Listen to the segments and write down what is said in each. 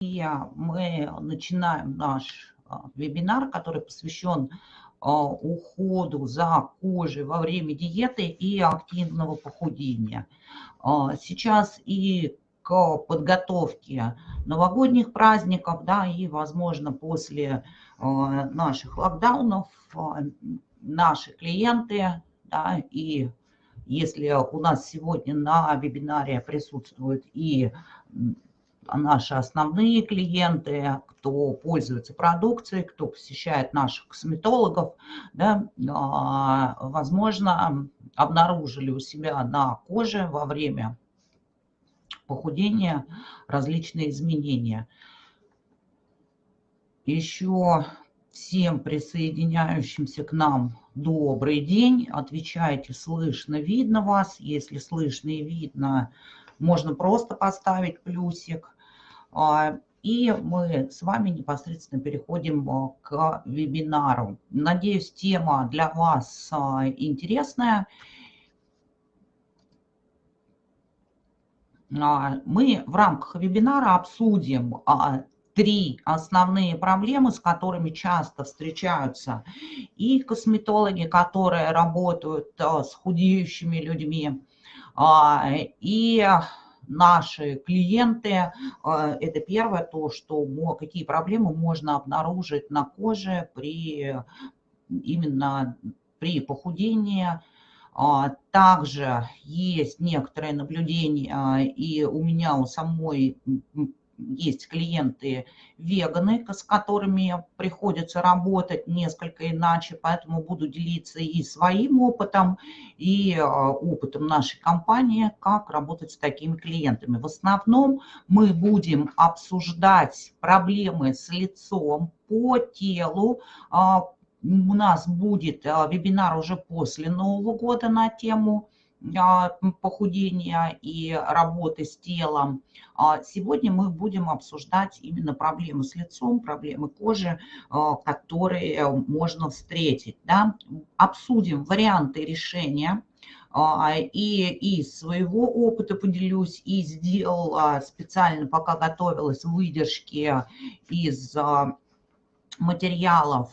мы начинаем наш а, вебинар, который посвящен а, уходу за кожей во время диеты и активного похудения. А, сейчас и к подготовке новогодних праздников, да, и, возможно, после наших локдаунов наши клиенты, да, и если у нас сегодня на вебинаре присутствуют и наши основные клиенты, кто пользуется продукцией, кто посещает наших косметологов, да, а, возможно, обнаружили у себя на коже во время похудения различные изменения. Еще всем присоединяющимся к нам добрый день. Отвечайте, слышно, видно вас. Если слышно и видно, можно просто поставить плюсик. А, и мы с вами непосредственно переходим а, к вебинару. Надеюсь, тема для вас а, интересная. Мы в рамках вебинара обсудим три основные проблемы, с которыми часто встречаются и косметологи, которые работают с худеющими людьми, и наши клиенты. Э, это первое, то, что какие проблемы можно обнаружить на коже при именно при похудении. А, также есть некоторые наблюдения, и у меня у самой есть клиенты веганы, с которыми приходится работать несколько иначе, поэтому буду делиться и своим опытом, и а, опытом нашей компании, как работать с такими клиентами. В основном мы будем обсуждать проблемы с лицом, по телу, а, у нас будет а, вебинар уже после Нового года на тему похудения и работы с телом. А сегодня мы будем обсуждать именно проблемы с лицом, проблемы кожи, а, которые можно встретить. Да? Обсудим варианты решения. И из своего опыта поделюсь, и сделала специально, пока готовилась, выдержки из материалов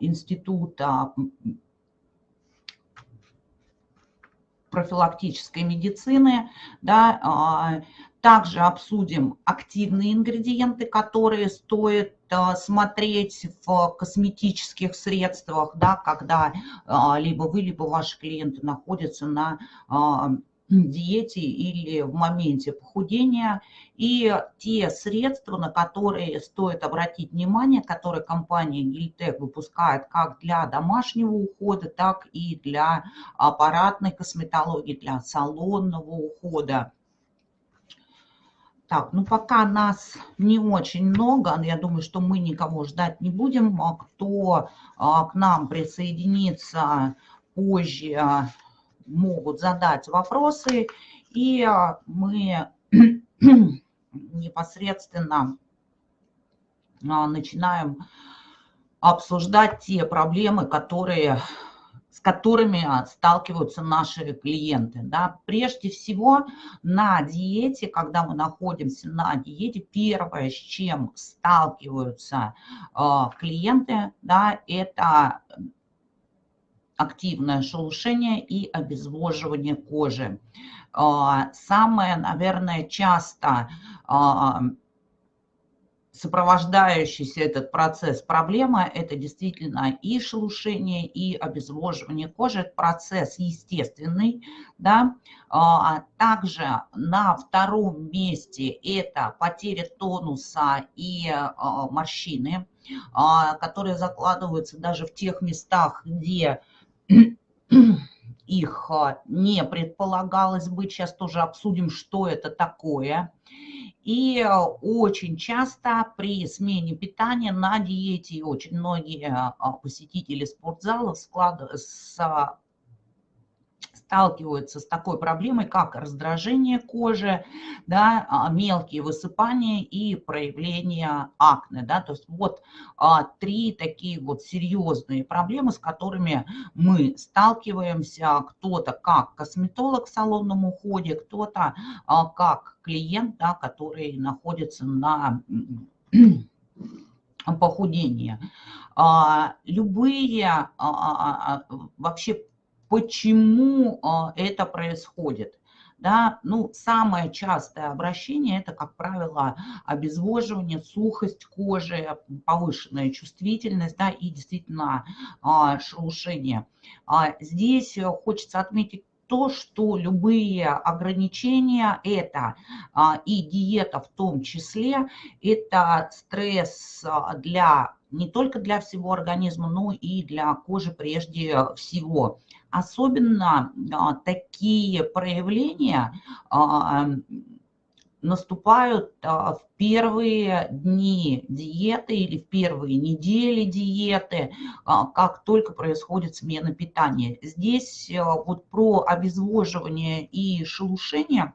Института профилактической медицины. Да, а, также обсудим активные ингредиенты, которые стоит а, смотреть в косметических средствах, да, когда а, либо вы, либо ваши клиенты находятся на диете или в моменте похудения, и те средства, на которые стоит обратить внимание, которые компания Гильтек выпускает как для домашнего ухода, так и для аппаратной косметологии, для салонного ухода. Так, ну пока нас не очень много, я думаю, что мы никого ждать не будем. А кто а, к нам присоединится позже, могут задать вопросы, и а, мы непосредственно а, начинаем обсуждать те проблемы, которые, с которыми сталкиваются наши клиенты. Да. Прежде всего, на диете, когда мы находимся на диете, первое, с чем сталкиваются э, клиенты, да, это активное шелушение и обезвоживание кожи. А, самое, наверное, часто а, сопровождающийся этот процесс проблема – это действительно и шелушение, и обезвоживание кожи. Это процесс естественный. Да? А, также на втором месте это потеря тонуса и морщины, которые закладываются даже в тех местах, где их а, не предполагалось быть. Сейчас тоже обсудим, что это такое. И а, очень часто при смене питания на диете очень многие а, посетители спортзалов склад... сталкиваются с такой проблемой, как раздражение кожи, да, а, мелкие высыпания и проявление акне. Да, то есть вот а, три такие вот серьезные проблемы, с которыми мы сталкиваемся. Кто-то как косметолог в салонном уходе, кто-то а, как клиент, да, который находится на похудении. Любые вообще Почему а, это происходит? Да, ну, самое частое обращение – это, как правило, обезвоживание, сухость кожи, повышенная чувствительность да, и действительно а, шелушение. А здесь хочется отметить то, что любые ограничения это и диета в том числе, это стресс для не только для всего организма, но и для кожи прежде всего. Особенно а, такие проявления а, наступают а, в первые дни диеты или в первые недели диеты, как только происходит смена питания. Здесь вот про обезвоживание и шелушение,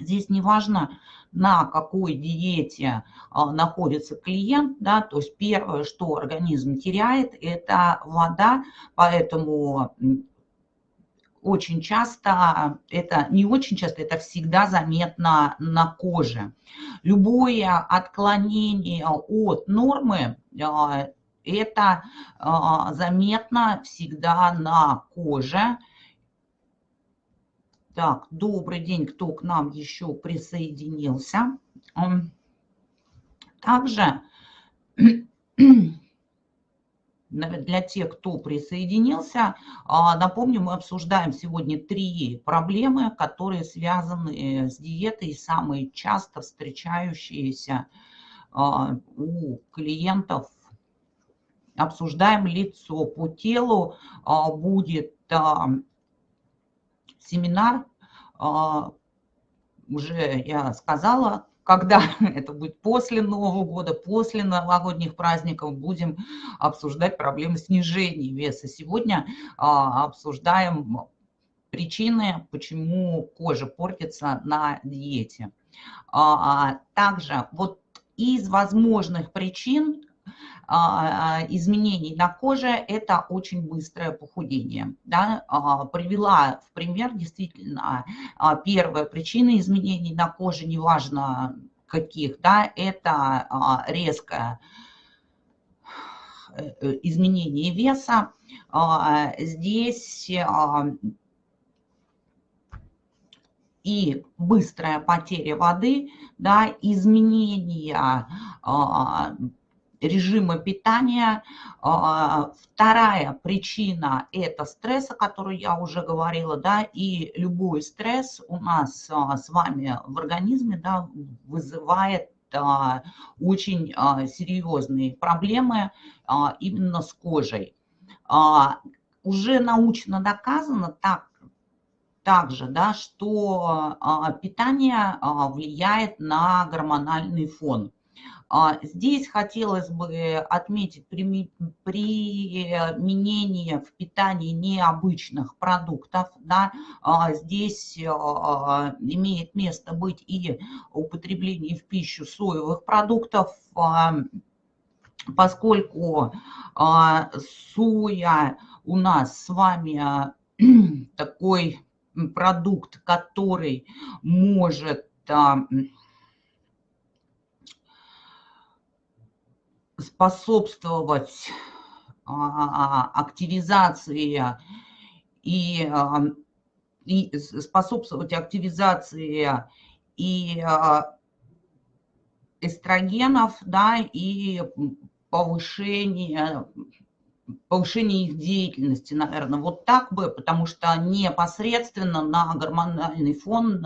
здесь не важно, на какой диете находится клиент, да, то есть первое, что организм теряет, это вода, поэтому очень часто, это не очень часто, это всегда заметно на коже. Любое отклонение от нормы, а, это а, заметно всегда на коже. Так, добрый день, кто к нам еще присоединился. Также для тех, кто присоединился. А, напомню, мы обсуждаем сегодня три проблемы, которые связаны с диетой, самые часто встречающиеся а, у клиентов. Обсуждаем лицо по телу, а, будет семинар, уже я сказала, когда это будет после Нового года, после новогодних праздников, будем обсуждать проблемы снижения веса. Сегодня а, обсуждаем причины, почему кожа портится на диете. А, а также вот из возможных причин изменений на коже – это очень быстрое похудение. Да? А, привела в пример действительно а, первая причина изменений на коже, неважно каких, да, это резкое э, э, изменение веса. Здесь и быстрая потеря воды, да, изменение режима питания. А, вторая причина – это стресс, о которой я уже говорила, да, и любой стресс у нас а, с вами в организме да, вызывает а, очень серьезные проблемы именно с кожей. Уже научно доказано так, также, да, что питание влияет на гормональный фон. А, здесь хотелось бы отметить применение в питании необычных продуктов. Да? А, здесь а, имеет место быть и употребление в пищу соевых продуктов, поскольку соя у нас с вами такой продукт, который может способствовать а, активизации и, а, и способствовать активизации и а, эстрогенов, да, и повышение повышение их деятельности, наверное, вот так бы, потому что непосредственно на гормональный фон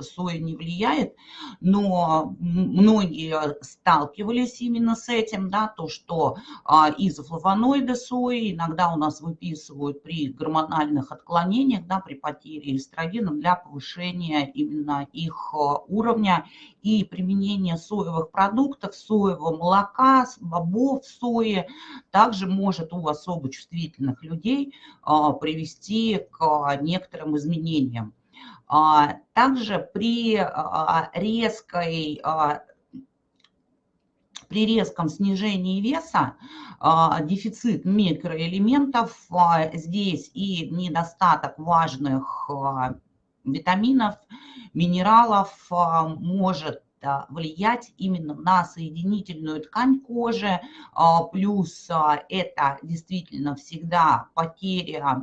соя не влияет, но многие сталкивались именно с этим, да, то, что а, изофлавоноиды сои иногда у нас выписывают при гормональных отклонениях, да, при потере эстрогена для повышения именно их а, уровня и применение соевых продуктов, соевого молока, бобов, сои также может у особо чувствительных людей привести к некоторым изменениям. Также при резкой при резком снижении веса а, дефицит микроэлементов а, здесь и недостаток важных а, витаминов, минералов может влиять именно на соединительную ткань кожи, плюс это действительно всегда потеря,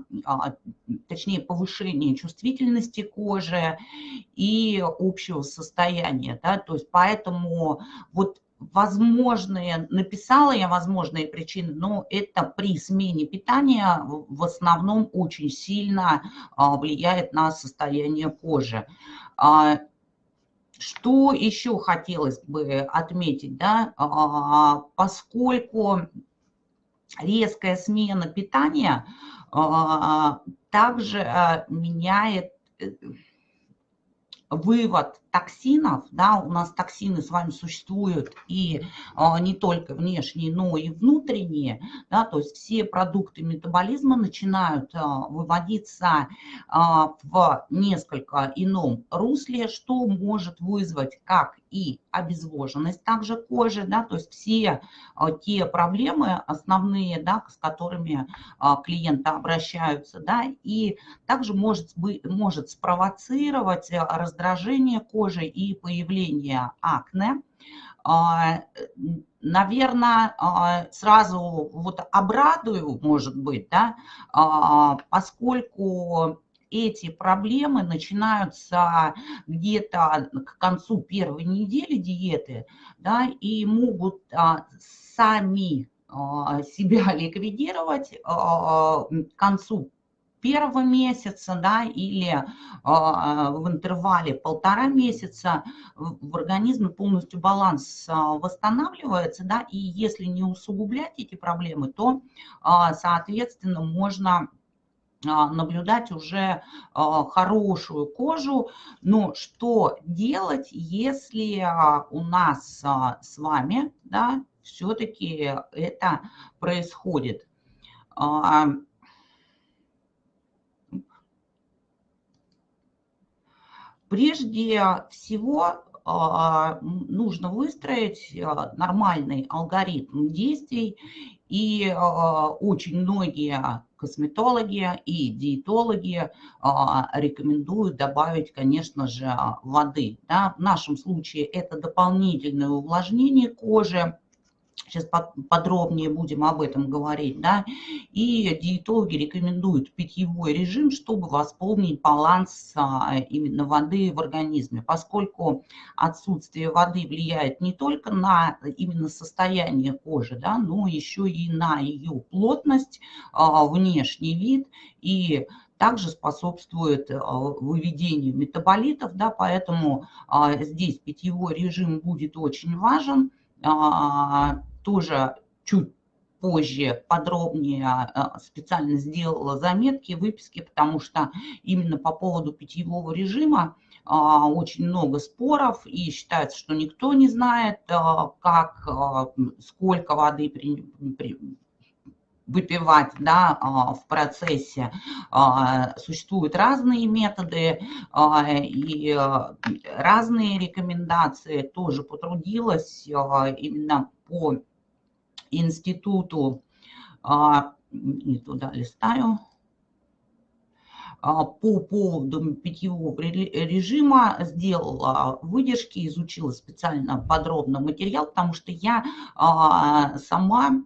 точнее повышение чувствительности кожи и общего состояния, да, то есть поэтому вот возможные, написала я возможные причины, но это при смене питания в основном очень сильно а, влияет на состояние кожи. А, что еще хотелось бы отметить, да, а, поскольку резкая смена питания также меняет э, вывод токсинов, да, у нас токсины с вами существуют и а, не только внешние, но и внутренние, да, то есть все продукты метаболизма начинают а, выводиться а, в несколько ином русле, что может вызвать как и обезвоженность также кожи, да, то есть все а, те проблемы основные, да, с которыми а, клиенты обращаются, да, и также может, может спровоцировать раздражение кожи, кожи и появление акне. А, Наверное, а, сразу вот обрадую, может быть, да, а, поскольку эти проблемы начинаются где-то к концу первой недели диеты, да, и могут сами себя ликвидировать к концу первого месяца, да, или а, в интервале полтора месяца в организме полностью баланс а, восстанавливается, да, и если не усугублять эти проблемы, то, а, соответственно, можно наблюдать уже хорошую кожу. Но что делать, если у нас с вами да, все-таки это происходит? Прежде всего а, нужно выстроить а, нормальный алгоритм действий, и а, очень многие косметологи и диетологи рекомендуют добавить, конечно же, воды. Да? В нашем случае это дополнительное увлажнение кожи, Сейчас подробнее будем об этом говорить. Да? И диетологи рекомендуют питьевой режим, чтобы восполнить баланс а, именно воды в организме, поскольку отсутствие воды влияет не только на именно состояние кожи, да, но еще и на ее плотность, а, внешний вид и также способствует а, выведению метаболитов, да, поэтому здесь питьевой режим будет очень важен тоже чуть позже подробнее а, специально сделала заметки, выписки, потому что именно по поводу питьевого режима а, очень много споров, и считается, что никто не знает, а, как, сколько воды при, при, выпивать да, в процессе. Существуют разные методы и разные рекомендации. Тоже потрудилась именно по институту, а, не туда листаю, а, по поводу питьевого режима сделала выдержки, изучила специально подробно материал, потому что я а, сама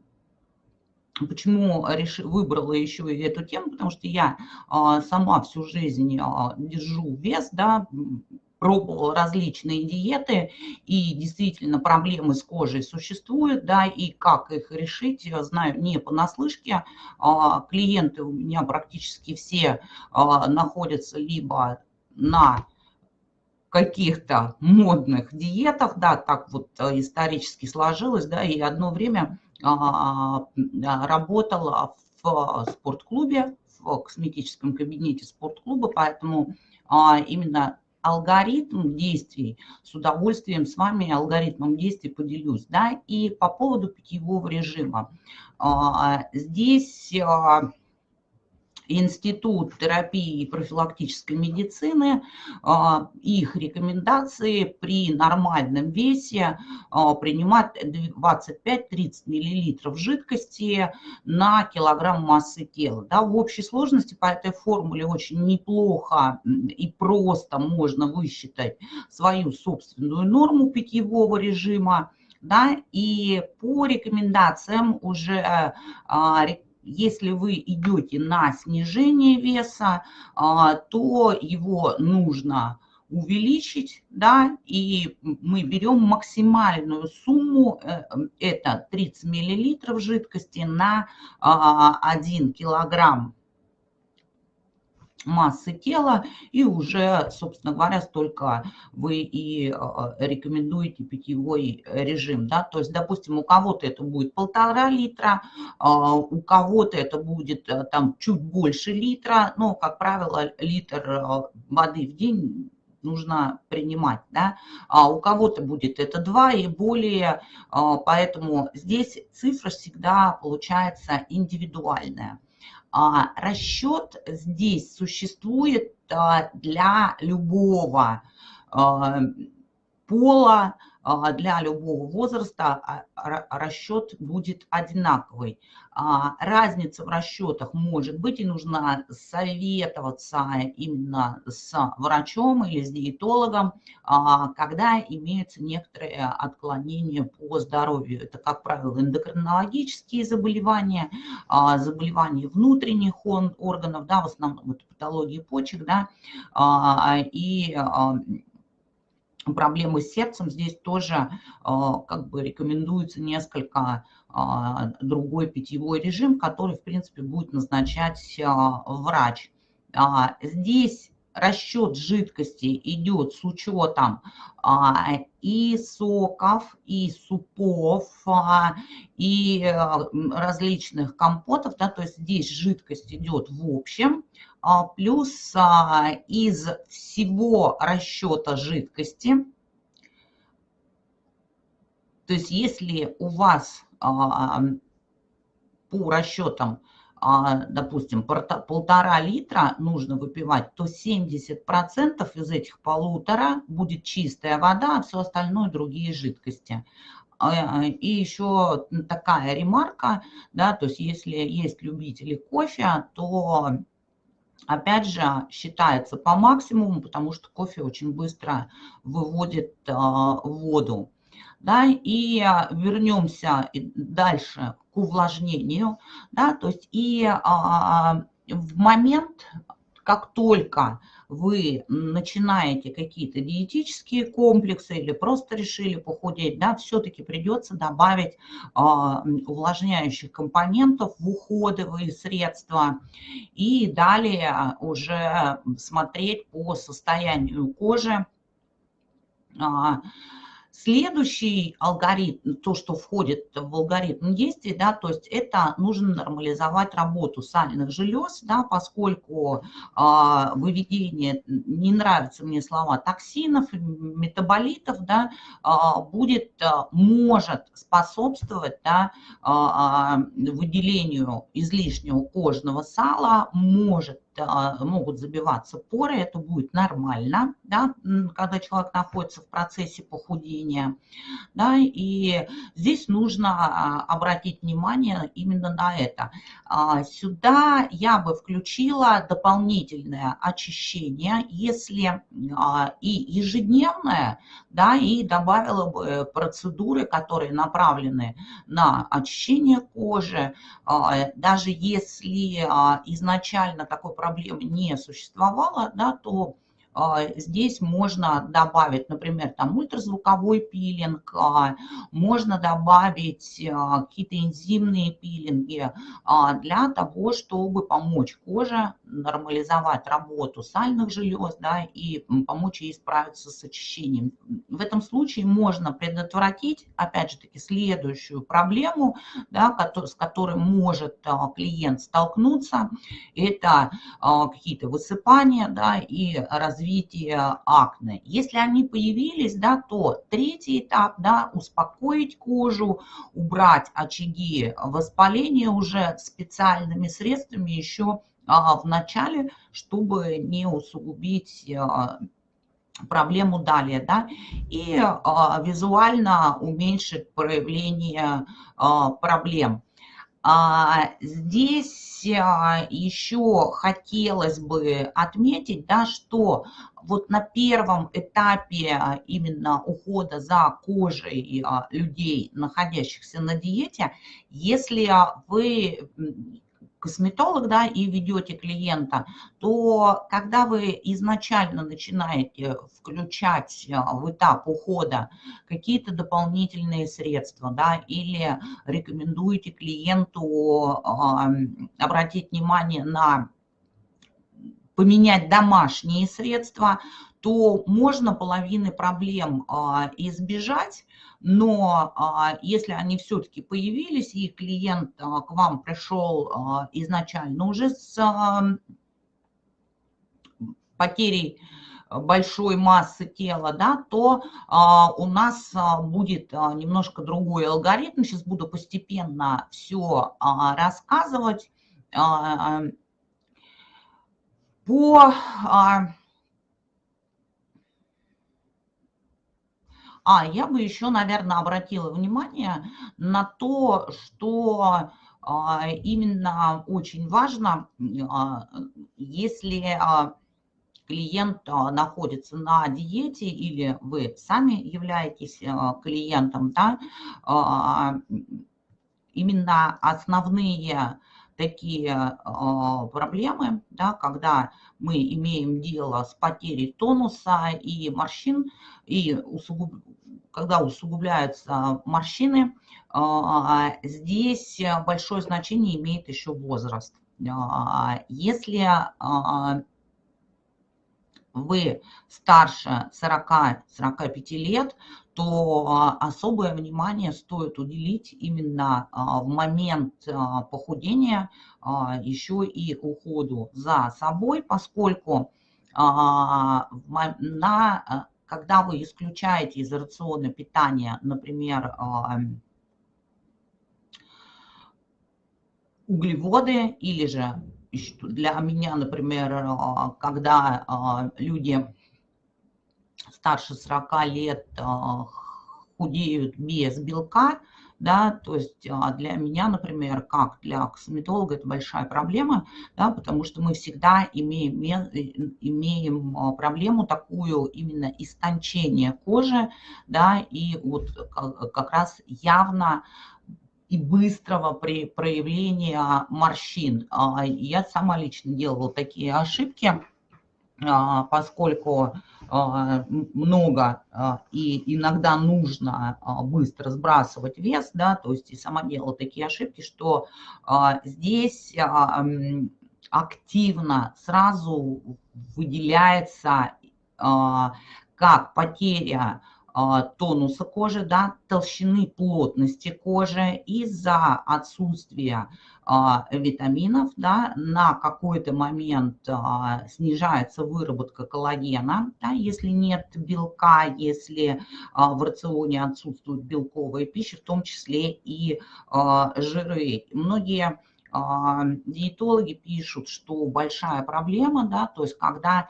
Почему реш... выбрала еще и эту тему? Потому что я сама всю жизнь держу вес, да, пробовал различные диеты, и действительно проблемы с кожей существуют, да, и как их решить, я знаю не понаслышке. А, клиенты у меня практически все а, находятся либо на каких-то модных диетах, да, так вот э, исторически сложилось, да, и одно время а, работала в спортклубе, в косметическом кабинете спортклуба, поэтому именно алгоритм действий, с удовольствием с вами алгоритмом действий поделюсь. Да? И по поводу питьевого режима. Здесь Институт терапии и профилактической медицины, а, их рекомендации при нормальном весе а, принимать 25-30 мл жидкости на килограмм массы тела. Да, в общей сложности по этой формуле очень неплохо и просто можно высчитать свою собственную норму питьевого режима. Да, и по рекомендациям уже а, если вы идете на снижение веса, а, то его нужно увеличить, да, и мы берем максимальную сумму, э, это 30 миллилитров жидкости на 1 а, килограмм массы тела, и уже, собственно говоря, столько вы и а, рекомендуете питьевой режим. Да? То есть, допустим, у кого-то это будет полтора литра, а, у кого-то это будет э, там чуть больше литра, но, как правило, литр э, воды в день нужно принимать, да, а у кого-то будет это 2 и более, поэтому здесь цифра всегда получается индивидуальная. А, расчет здесь существует а, для любого а, пола, для любого возраста а, расчет будет одинаковый. А, разница в расчетах может быть, и нужно советоваться именно с врачом или с диетологом, когда имеются некоторые отклонения по здоровью. Это, как правило, эндокринологические заболевания, заболевания внутренних органов, да, в основном это патологии почек, да, и проблемы с сердцем, здесь тоже а, как бы рекомендуется несколько а, другой питьевой режим, который, в принципе, будет назначать а, врач. Здесь расчет жидкости идет с учетом и соков, и супов, и различных компотов, да, то есть здесь жидкость идет в общем, а, плюс а, из всего расчета жидкости, то есть если у вас а, по расчетам, допустим, полтора литра нужно выпивать, то 70% из этих полутора будет чистая вода, а все остальное другие жидкости. И еще такая ремарка, да, то есть если есть любители кофе, то опять же, считается по максимуму, потому что кофе очень быстро выводит а, воду. Да, и а, вернемся дальше к увлажнению. Да, то есть и а, в момент, как только вы начинаете какие-то диетические комплексы или просто решили похудеть, да, все-таки придется добавить э, увлажняющих компонентов в уходовые средства и далее уже смотреть по состоянию кожи, э, Следующий алгоритм, то, что входит в алгоритм действий, да, то есть это нужно нормализовать работу сальных желез, да, поскольку а, выведение, не нравятся мне слова, токсинов, метаболитов, да, а, будет, а, может способствовать да, а, выделению излишнего кожного сала, может могут забиваться поры, это будет нормально, да, когда человек находится в процессе похудения. Да, и здесь нужно а, обратить внимание именно на это. А, сюда я бы включила дополнительное очищение, если и ежедневное, да, и добавила бы процедуры, которые направлены на очищение кожи, даже если изначально такой проблемы не существовало, да, то здесь можно добавить, например, там ультразвуковой пилинг, а, можно добавить а, какие-то энзимные пилинги для того, чтобы помочь коже нормализовать работу сальных желез да, и помочь ей справиться с очищением. В этом случае можно предотвратить, опять же таки, следующую проблему, да, с которой может клиент столкнуться. Это какие-то высыпания да, и развитие развития акне. Если они появились, да, то третий этап, да, успокоить кожу, убрать очаги воспаления уже специальными средствами еще а, в начале, чтобы не усугубить а, проблему далее, да, и а, визуально уменьшить проявление проблем. А, здесь а, еще хотелось бы отметить, да, что вот на первом этапе именно ухода за кожей а, людей, находящихся на диете, если вы косметолог, да, и ведете клиента, то когда вы изначально начинаете включать а, в этап ухода какие-то дополнительные средства, да, или рекомендуете клиенту обратить внимание на поменять домашние средства, то можно половины проблем а, избежать, но а, если они все-таки появились, и клиент а, к вам пришел изначально уже с потерей большой массы тела, да, то а, у нас а, будет а, немножко другой алгоритм. Сейчас буду постепенно все а, рассказывать. А, по а, А, я бы еще, наверное, обратила внимание на то, что а, именно очень важно, а, если клиент находится на диете или вы сами являетесь клиентом, да, именно основные такие проблемы, да, когда мы имеем дело с потерей тонуса и морщин, и усугуб когда усугубляются морщины, а, здесь большое значение имеет еще возраст. А, если а, вы старше 40-45 лет, то особое внимание стоит уделить именно в момент похудения еще и уходу за собой, поскольку на когда вы исключаете из рациона питания, например, а, углеводы или же для меня, например, а, когда а, люди старше 40 лет худеют без белка, да, то есть а, для меня, например, как для косметолога, это большая проблема, да, потому что мы всегда имеем, имеем а, проблему такую именно истончение кожи, да, и вот как раз явно и быстрого при проявления морщин. А, я сама лично делала такие ошибки, поскольку а, много а, и иногда нужно а, быстро сбрасывать вес, да, то есть и сама делала такие ошибки, что здесь активно сразу выделяется как потеря а, тонуса кожи, да, толщины плотности кожи из-за отсутствия а, витаминов, да, на какой-то момент а, снижается выработка коллагена, да, если нет белка, если в рационе отсутствует белковая пища, в том числе и жиры. Многие диетологи пишут, что большая проблема, да, то есть когда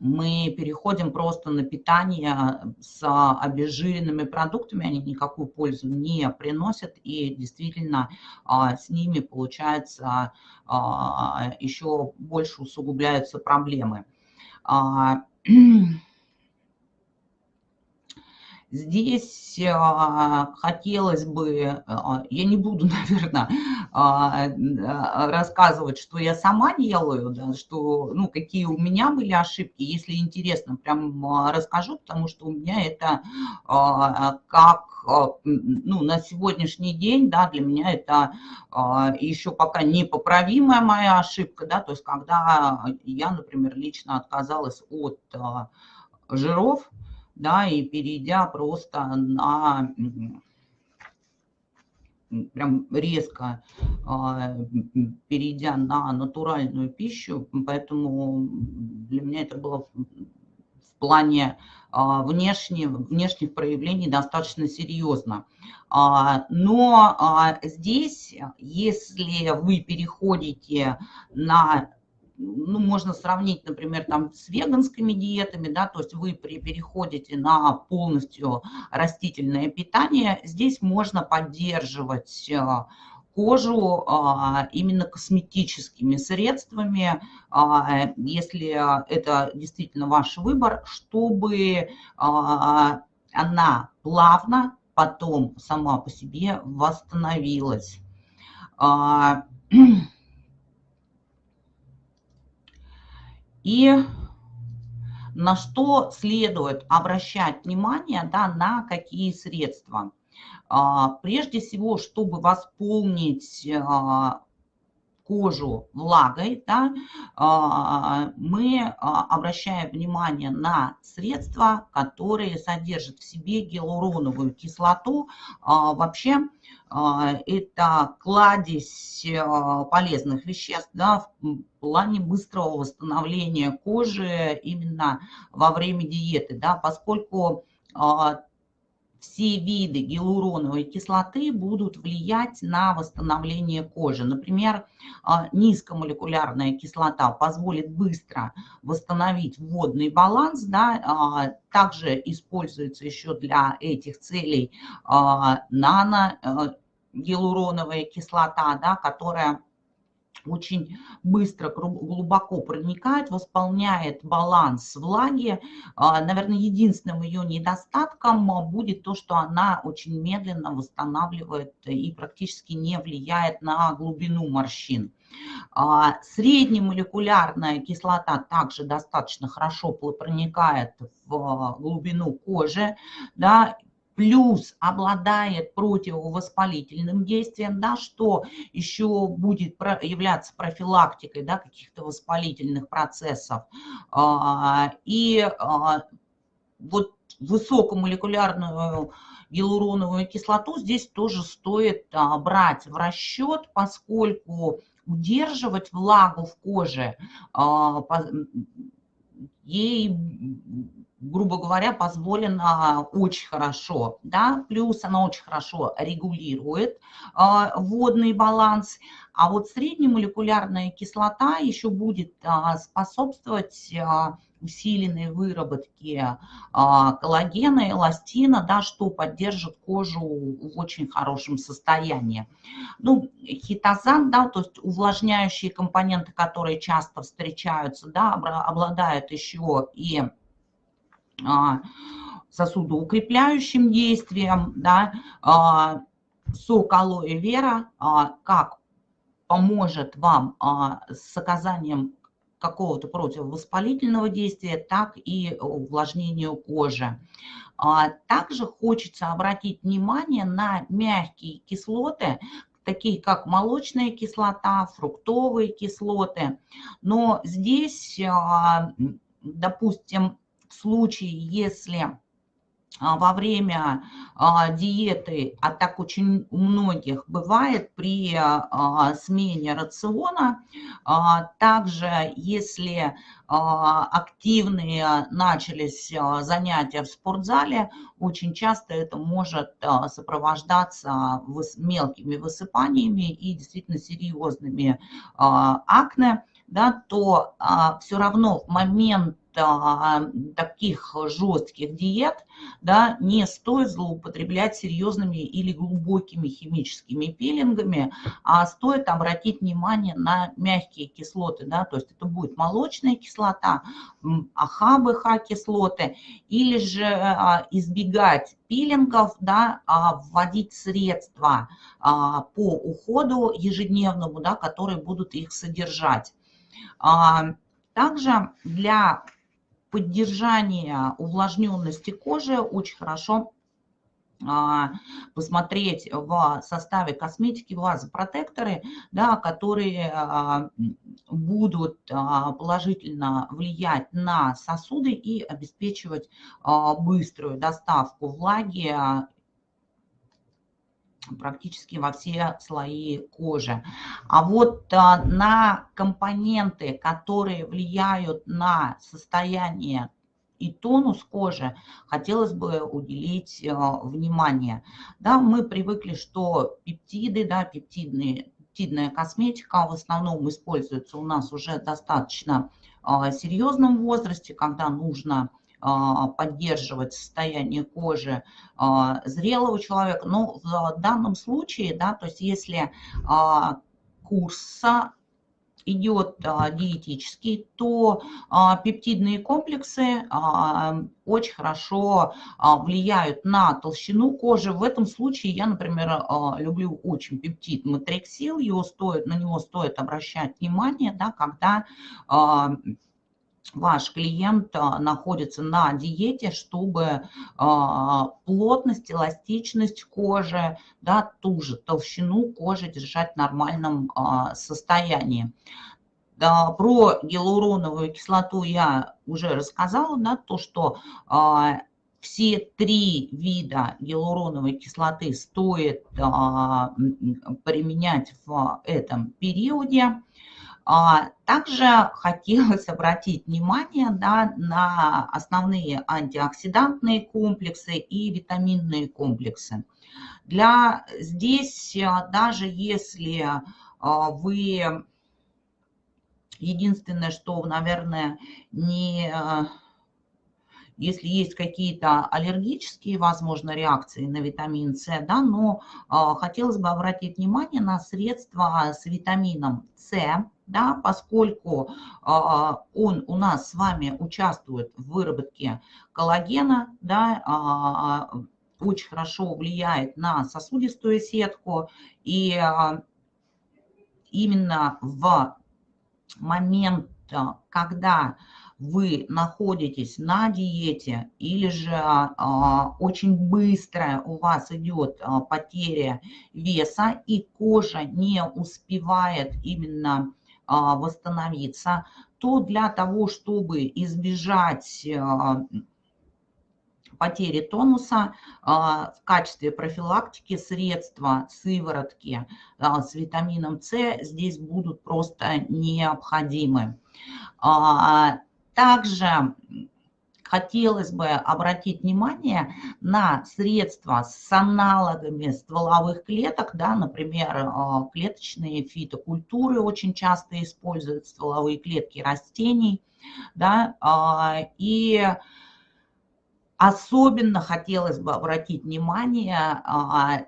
мы переходим просто на питание с обезжиренными продуктами, они никакую пользу не приносят, и действительно а, с ними, получается, а, еще больше усугубляются проблемы. Здесь а, хотелось бы, а, я не буду, наверное, а, рассказывать, что я сама делаю, да, что, ну, какие у меня были ошибки. Если интересно, прям расскажу, потому что у меня это как, ну, на сегодняшний день, да, для меня это еще пока непоправимая моя ошибка, да, то есть когда я, например, лично отказалась от жиров, да, и перейдя просто на прям резко перейдя на натуральную пищу, поэтому для меня это было в плане внешних, внешних проявлений достаточно серьезно. Но здесь, если вы переходите на ну, можно сравнить, например, там с веганскими диетами, да, то есть вы при, переходите на полностью растительное питание, здесь можно поддерживать э, кожу а, именно косметическими средствами, а, если это действительно ваш выбор, чтобы а, она плавно потом сама по себе восстановилась. И на что следует обращать внимание, да, на какие средства. А, прежде всего, чтобы восполнить а, кожу влагой, да, а, мы обращаем внимание на средства, которые содержат в себе гиалуроновую кислоту. Вообще это кладезь полезных веществ да, в плане быстрого восстановления кожи именно во время диеты, да, поскольку все виды гиалуроновой кислоты будут влиять на восстановление кожи. Например, а, низкомолекулярная кислота позволит быстро восстановить водный баланс, да, а, также используется еще для этих целей а, нано-гиалуроновая кислота, да, которая очень быстро, глубоко проникает, восполняет баланс влаги. А, наверное, единственным ее недостатком будет то, что она очень медленно восстанавливает и практически не влияет на глубину морщин. А, среднемолекулярная кислота также достаточно хорошо проникает в глубину кожи, да, плюс обладает противовоспалительным действием, да, что еще будет являться профилактикой да, каких-то воспалительных процессов. А, и а, вот высокомолекулярную гиалуроновую кислоту здесь тоже стоит а, брать в расчет, поскольку удерживать влагу в коже ей грубо говоря, позволено очень хорошо, да, плюс она очень хорошо регулирует э, водный баланс, а вот среднемолекулярная кислота еще будет э, способствовать э, усиленной выработке коллагена, эластина, да, что поддержит кожу в очень хорошем состоянии. Ну, хитозан, да, то есть увлажняющие компоненты, которые часто встречаются, да, обладают еще и а, сосудоукрепляющим действием, да, а, сок алоэ вера, а, как поможет вам с оказанием какого-то противовоспалительного действия, так и увлажнению кожи. Также хочется обратить внимание на мягкие кислоты, такие как молочная кислота, фруктовые кислоты. Но здесь, допустим, в случае, если а, во время а, диеты, а так очень у многих бывает при а, смене рациона. Также, если активные начались занятия в спортзале, очень часто это может сопровождаться мелкими высыпаниями и действительно серьезными акне, да, то все равно в момент таких жестких диет да, не стоит злоупотреблять серьезными или глубокими химическими пилингами, а стоит обратить внимание на мягкие кислоты, да, то есть это будет молочная кислота, АХ, кислоты, или же а, избегать пилингов, да, а вводить средства а, по уходу ежедневному, да, которые будут их содержать. Также для поддержания увлажненности кожи очень хорошо а, посмотреть в составе косметики вазопротекторы, да, которые а, будут а, положительно влиять на сосуды и обеспечивать быструю доставку влаги практически во все слои кожи. А вот а, на компоненты, которые влияют на состояние и тонус кожи, хотелось бы уделить а, внимание. Да, мы привыкли, что пептиды, да, пептидные, пептидная косметика в основном используется у нас уже достаточно а, серьезном возрасте, когда нужно поддерживать состояние кожи а, зрелого человека. Но в данном случае, да, то есть если а, курс идет диетический, то пептидные комплексы очень хорошо влияют на толщину кожи. В этом случае я, например, люблю очень пептид матриксил, его стоит, на него стоит обращать внимание, да, когда ваш клиент а, находится на диете, чтобы а, плотность, эластичность кожи, да, ту же толщину кожи держать в нормальном а, состоянии. Да, про гиалуроновую кислоту я уже рассказала, да, то, что все три вида гиалуроновой кислоты стоит применять в этом периоде. А, также хотелось обратить внимание да, на основные антиоксидантные комплексы и витаминные комплексы. Для здесь, а, даже если а, вы, единственное, что, наверное, не если есть какие-то аллергические, возможно, реакции на витамин С, да, но э, хотелось бы обратить внимание на средства с витамином С, да, поскольку э, он у нас с вами участвует в выработке коллагена, да, э, очень хорошо влияет на сосудистую сетку, и э, именно в момент, когда вы находитесь на диете или же а, очень быстро у вас идет а, потеря веса и кожа не успевает именно а, восстановиться, то для того, чтобы избежать а, потери тонуса а, в качестве профилактики средства сыворотки а, с витамином С здесь будут просто необходимы. А, также хотелось бы обратить внимание на средства с аналогами стволовых клеток, да, например, э, клеточные фитокультуры очень часто используют стволовые клетки растений, да, а, и особенно хотелось бы обратить внимание а,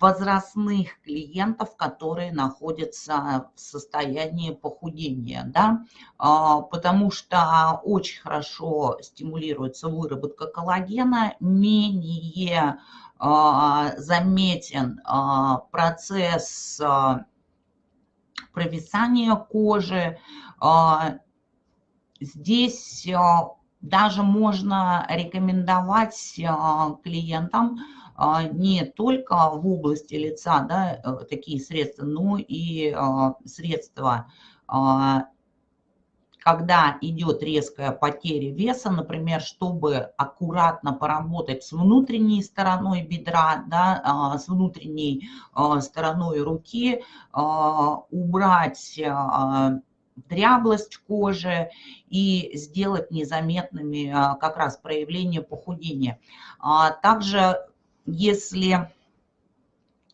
возрастных клиентов, которые находятся в состоянии похудения, да, а, потому что очень хорошо стимулируется выработка коллагена, менее а, заметен а, процесс провисания кожи. Здесь даже можно рекомендовать клиентам не только в области лица да, э, такие средства, но и а, средства, а, когда идет резкая потеря веса, например, чтобы аккуратно поработать с внутренней стороной бедра, да, с внутренней стороной руки, убрать дряблость кожи и сделать незаметными как раз проявления похудения. Также если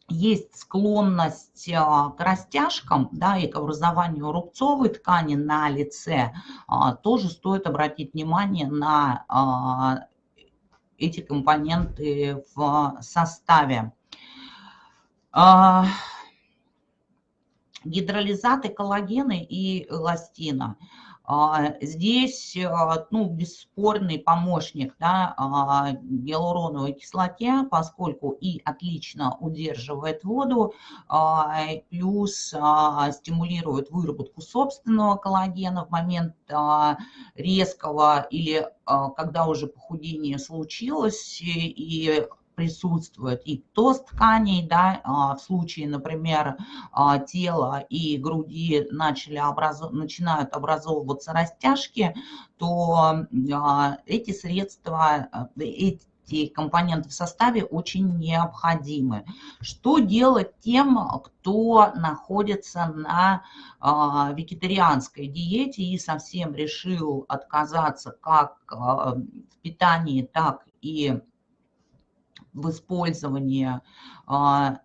есть склонность а, к растяжкам да, и к образованию рубцовой ткани на лице, а, тоже стоит обратить внимание на а, эти компоненты в составе. Гидролизаты коллагена и эластина – здесь а, ну, бесспорный помощник да, а, гиалуроновой кислоте, поскольку и отлично удерживает воду, плюс стимулирует выработку собственного коллагена в момент резкого или когда уже похудение случилось и присутствует и тост тканей, да, а, в случае, например, а, тела и груди начали образов... начинают образовываться растяжки, то а, эти средства, эти компоненты в составе очень необходимы. Что делать тем, кто находится на вегетарианской диете и совсем решил отказаться как в питании, так и в использовании а,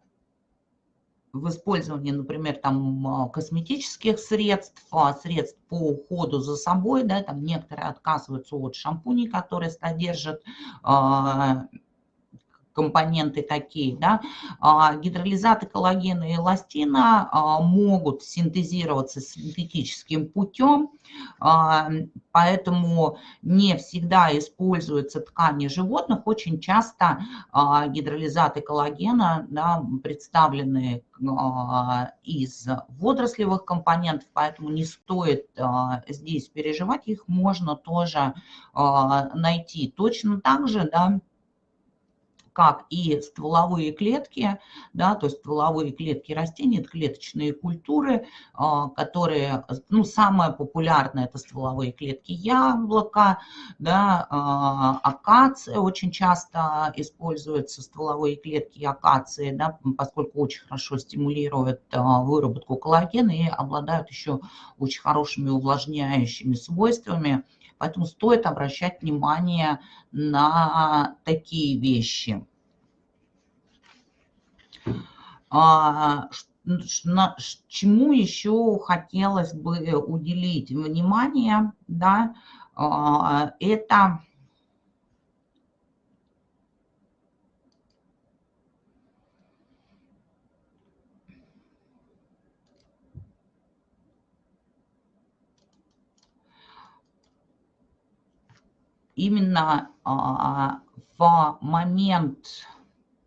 в использовании, например, там косметических средств, средств по уходу за собой, да, там некоторые отказываются от шампуней, которые содержат компоненты такие, да, а, гидролизаты коллагена и эластина а, могут синтезироваться синтетическим путем, а, поэтому не всегда используются ткани животных, очень часто гидролизаты коллагена да, представлены из водорослевых компонентов, поэтому не стоит здесь переживать, их можно тоже найти. Точно так же, да, как и стволовые клетки, да, то есть стволовые клетки растений, это клеточные культуры, а, которые, ну, самое популярное это стволовые клетки яблока, да, а, акация очень часто используются, стволовые клетки акации, да, поскольку очень хорошо стимулируют а, выработку коллагена и обладают еще очень хорошими увлажняющими свойствами, Поэтому стоит обращать внимание на такие вещи. А, чему еще хотелось бы уделить внимание, да, а, это именно а, в момент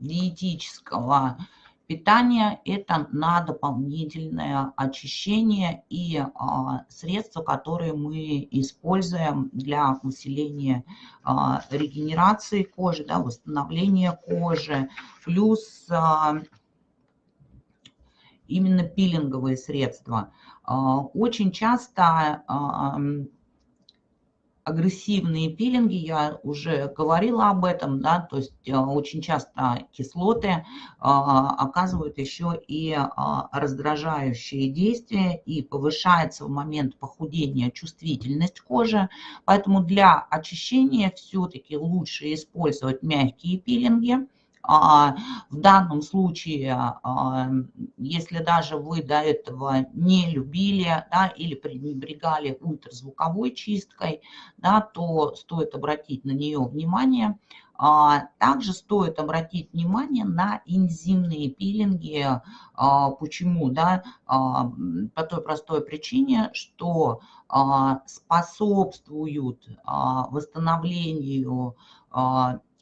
диетического питания это на дополнительное очищение и а, средства, которые мы используем для усиления а, регенерации кожи, да, восстановления кожи, плюс именно пилинговые средства. Очень часто агрессивные пилинги, я уже говорила об этом, да, то есть э, очень часто кислоты а, оказывают еще и а, раздражающие действия и повышается в момент похудения чувствительность кожи, поэтому для очищения все-таки лучше использовать мягкие пилинги, в данном случае, а, если даже вы до этого не любили да, или пренебрегали ультразвуковой чисткой, да, то стоит обратить на нее внимание. А, также стоит обратить внимание на энзимные пилинги. Почему? Да? По той простой причине, что способствуют восстановлению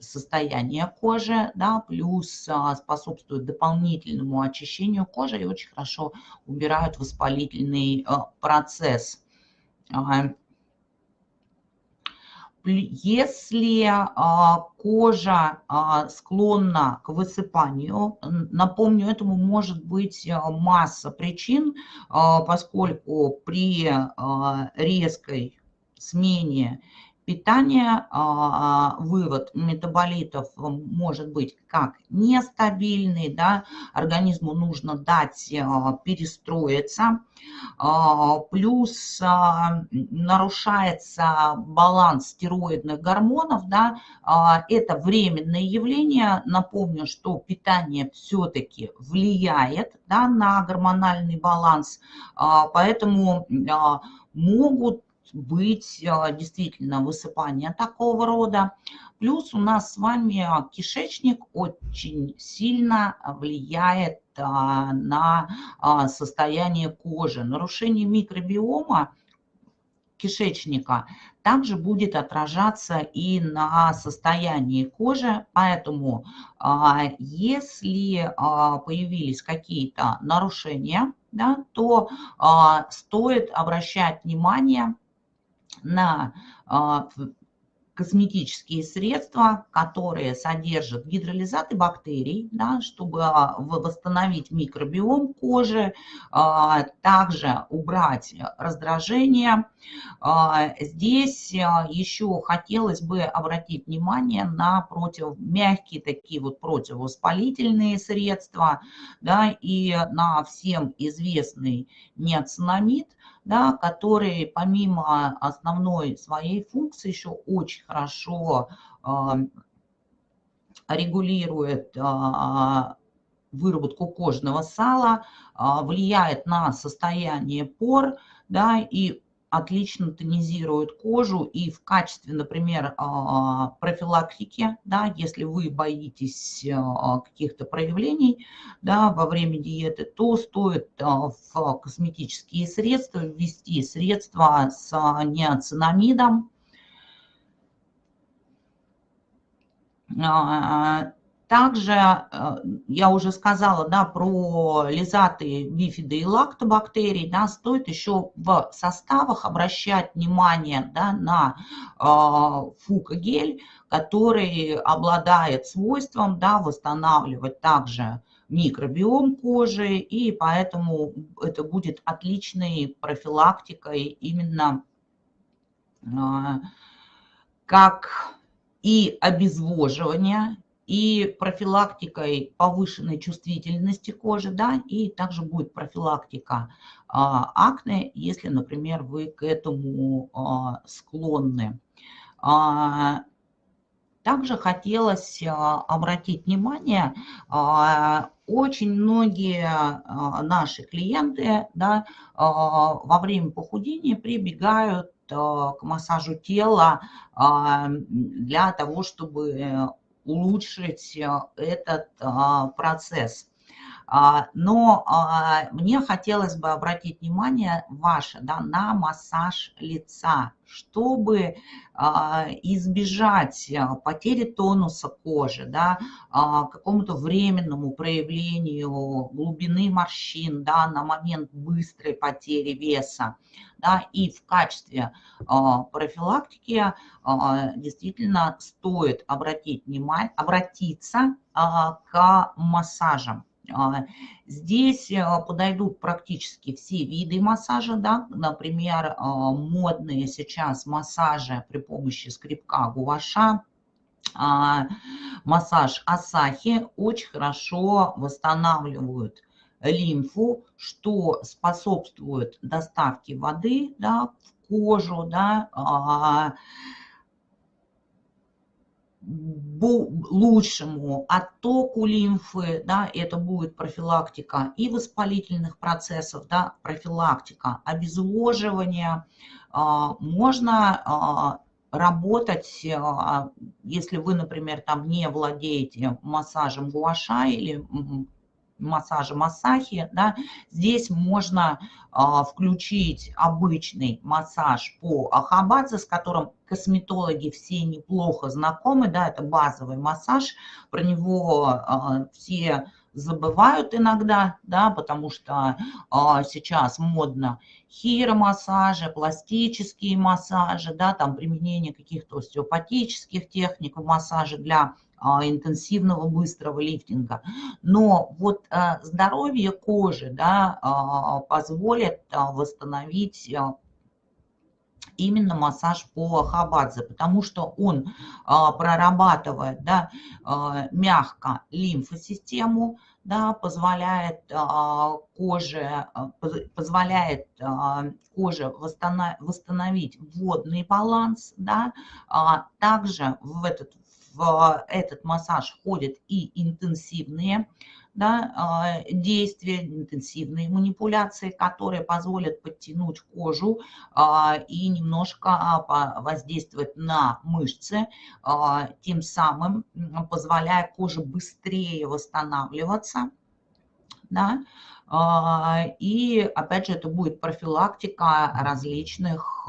состояние кожи, да, плюс а, способствует дополнительному очищению кожи и очень хорошо убирают воспалительный а, процесс. Если а, кожа склонна к высыпанию, напомню, этому может быть масса причин, поскольку при резкой смене питания, а, вывод метаболитов может быть как нестабильный, да, организму нужно дать а, перестроиться, а, плюс нарушается баланс стероидных гормонов, да, это временное явление, напомню, что питание все-таки влияет да, на гормональный баланс, поэтому могут быть а, действительно высыпание такого рода. Плюс у нас с вами кишечник очень сильно влияет а, на а, состояние кожи. Нарушение микробиома кишечника также будет отражаться и на состоянии кожи. Поэтому если появились какие-то нарушения, да, то стоит обращать внимание на а, косметические средства, которые содержат гидролизаты бактерий, да, чтобы а, восстановить микробиом кожи, а, также убрать раздражение. Здесь еще хотелось бы обратить внимание на против, мягкие такие вот противовоспалительные средства да, и на всем известный неоцинамид, да, который помимо основной своей функции еще очень хорошо а, регулирует а, выработку кожного сала, а, влияет на состояние пор, да, и отлично тонизирует кожу и в качестве, например, а, профилактики, да, если вы боитесь а, каких-то проявлений да, во время диеты, то стоит а, в косметические средства ввести средства с неоцинамидом, также э, я уже сказала да, про лизаты, бифиды и лактобактерий. Да, стоит еще в составах обращать внимание да, на э, фукогель, который обладает свойством да, восстанавливать также микробиом кожи, и поэтому это будет отличной профилактикой именно э, как и обезвоживание, и профилактикой повышенной чувствительности кожи, да, и также будет профилактика а, акне, если, например, вы к этому а, склонны. А, также хотелось а, обратить внимание, а, очень многие а, наши клиенты да, во время похудения прибегают к массажу тела для того, чтобы улучшить э, этот а, процесс. А, но а, мне хотелось бы обратить внимание ваше да, на массаж лица, чтобы избежать э, потери тонуса кожи, да, какому-то временному проявлению глубины морщин да, на момент быстрой потери веса. Да, и в качестве профилактики действительно стоит обратить внимание, обратиться к массажам. А, здесь э, подойдут практически все виды массажа, да, например, а, модные сейчас массажи при помощи скребка гуаша, а, массаж Асахи очень хорошо восстанавливают лимфу, что способствует доставке воды да, в кожу, да, лучшему оттоку лимфы, да, это будет профилактика и воспалительных процессов, да, профилактика обезвоживания. А, можно а, работать, а, если вы, например, там не владеете массажем гуаша или массажа массахи, да, здесь можно а, включить обычный массаж по ахабадзе, с которым косметологи все неплохо знакомы, да, это базовый массаж, про него а, все забывают иногда, да, потому что а, сейчас модно хиромассажи, пластические массажи, да, там применение каких-то остеопатических техник в массаже для интенсивного быстрого лифтинга. Но вот а, здоровье кожи да, а, позволит восстановить именно массаж по хабадзе, потому что он прорабатывает да, мягко лимфосистему, да, позволяет коже, позволяет коже восстановить водный баланс, да, также в этот в этот массаж входят и интенсивные да, а, действия, интенсивные манипуляции, которые позволят подтянуть кожу а, и немножко а, воздействовать на мышцы, тем самым позволяя коже быстрее восстанавливаться. Да? И опять же это будет профилактика различных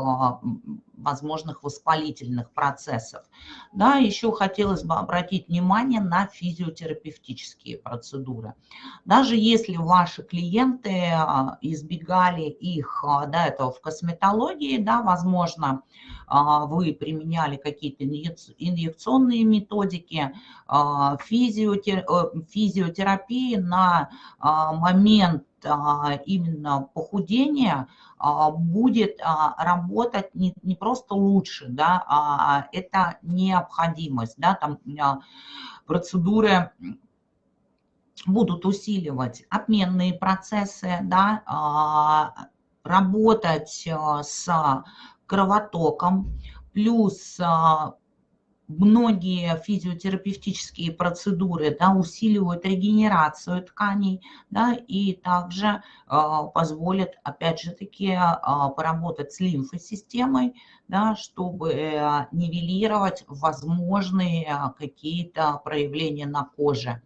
возможных воспалительных процессов. Да, еще хотелось бы обратить внимание на физиотерапевтические процедуры. Даже если ваши клиенты а, избегали их а, до этого в косметологии, да, возможно, вы применяли какие-то инъекционные методики, физиотерапии на момент именно похудения будет работать не, не просто лучше, да, а это необходимость, да, там процедуры будут усиливать обменные процессы, да, работать с кровотоком, плюс многие физиотерапевтические процедуры да, усиливают регенерацию тканей да, и также э, позволят, опять же таки, э, поработать с лимфосистемой, да, чтобы э, нивелировать возможные э, какие-то проявления на коже.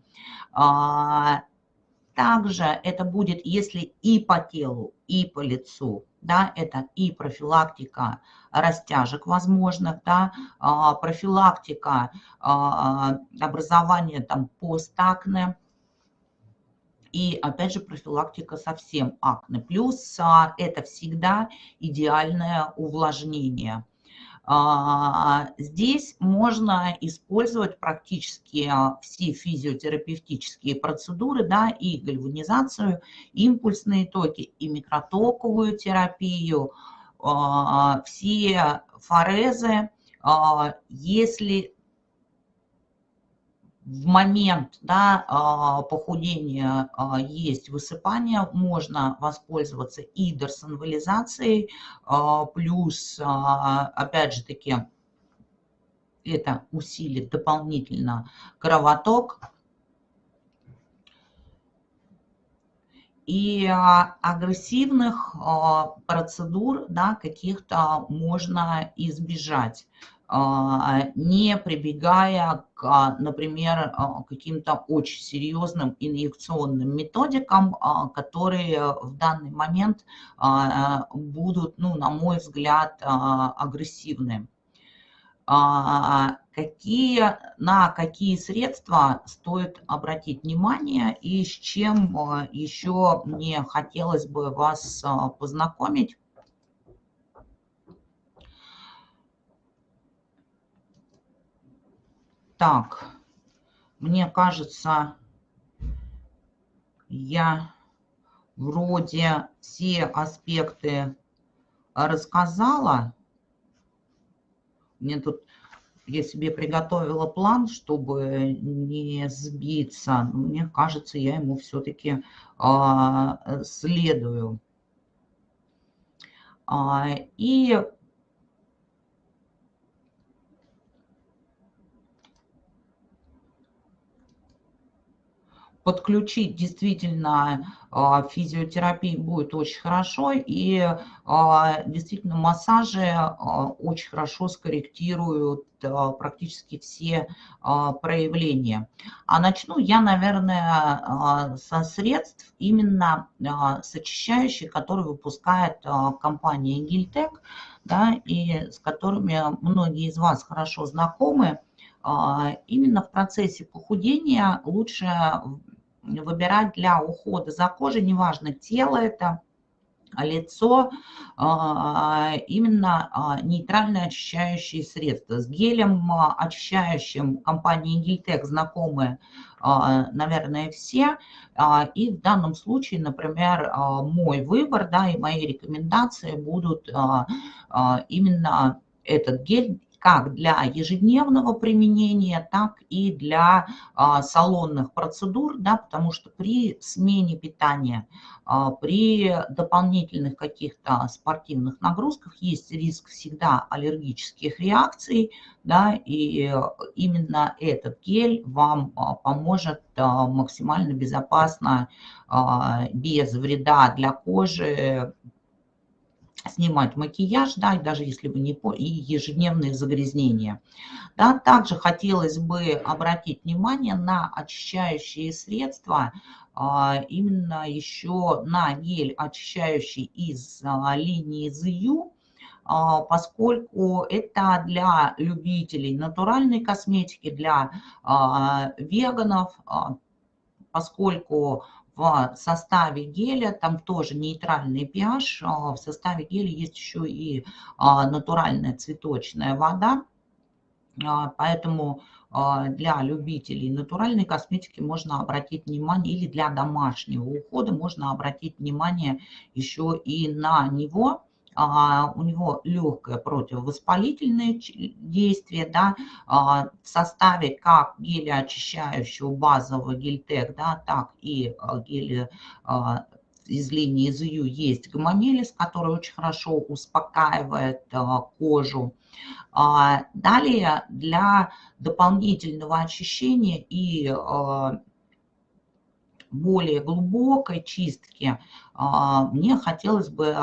Также это будет, если и по телу, и по лицу, да, это и профилактика растяжек возможных, да, а, профилактика а, образования там постакне, и опять же профилактика совсем акне. Плюс а, это всегда идеальное увлажнение. Здесь можно использовать практически все физиотерапевтические процедуры, да, и гальванизацию, импульсные токи, и микротоковую терапию, все форезы, а, если в момент да, а, похудения есть высыпание, можно воспользоваться и дерсонвализацией, плюс, опять же таки, это усилит дополнительно кровоток, и а, агрессивных а, процедур да, каких-то можно избежать а, не прибегая к, например, каким-то очень серьезным инъекционным методикам, которые в данный момент будут, ну, на мой взгляд, агрессивны. Какие, на какие средства стоит обратить внимание и с чем а, еще мне хотелось бы вас а, познакомить. Так, мне кажется, я вроде все аспекты рассказала. Мне тут, я себе приготовила план, чтобы не сбиться. Мне кажется, я ему все-таки а, следую. А, и подключить действительно а, физиотерапии будет очень хорошо, и а, действительно массажи а, очень хорошо скорректируют практически все проявления. А начну я, наверное, со средств именно с очищающих, которые выпускает компания Гильтек, да, и с которыми многие из вас хорошо знакомы. Именно в процессе похудения лучше выбирать для ухода за кожей, неважно, тело это, лицо, а, именно а, нейтральные очищающие средства. С гелем а, очищающим компании Гильтек знакомы, наверное, все. И в данном случае, например, мой выбор да, и мои рекомендации будут именно этот гель как для ежедневного применения, так и для а, салонных процедур, да, потому что при смене питания, а, при дополнительных каких-то спортивных нагрузках есть риск всегда аллергических реакций, да, и именно этот гель вам а, поможет максимально безопасно, без вреда для кожи снимать макияж, да, даже если вы не по и ежедневные загрязнения. Да, также хотелось бы обратить внимание на очищающие средства, а, именно еще на гель очищающий из а, линии ZU, поскольку это для любителей натуральной косметики, для веганов, поскольку в составе геля, там тоже нейтральный pH, в составе геля есть еще и натуральная цветочная вода, поэтому для любителей натуральной косметики можно обратить внимание, или для домашнего ухода можно обратить внимание еще и на него, а, у него легкое противовоспалительное действие, да, а, в составе как геля очищающего базового гельтек, да, так и а, геля из линии ЗЮ есть гомомелис, который очень хорошо успокаивает кожу. Далее для дополнительного очищения и более глубокой чистки мне хотелось бы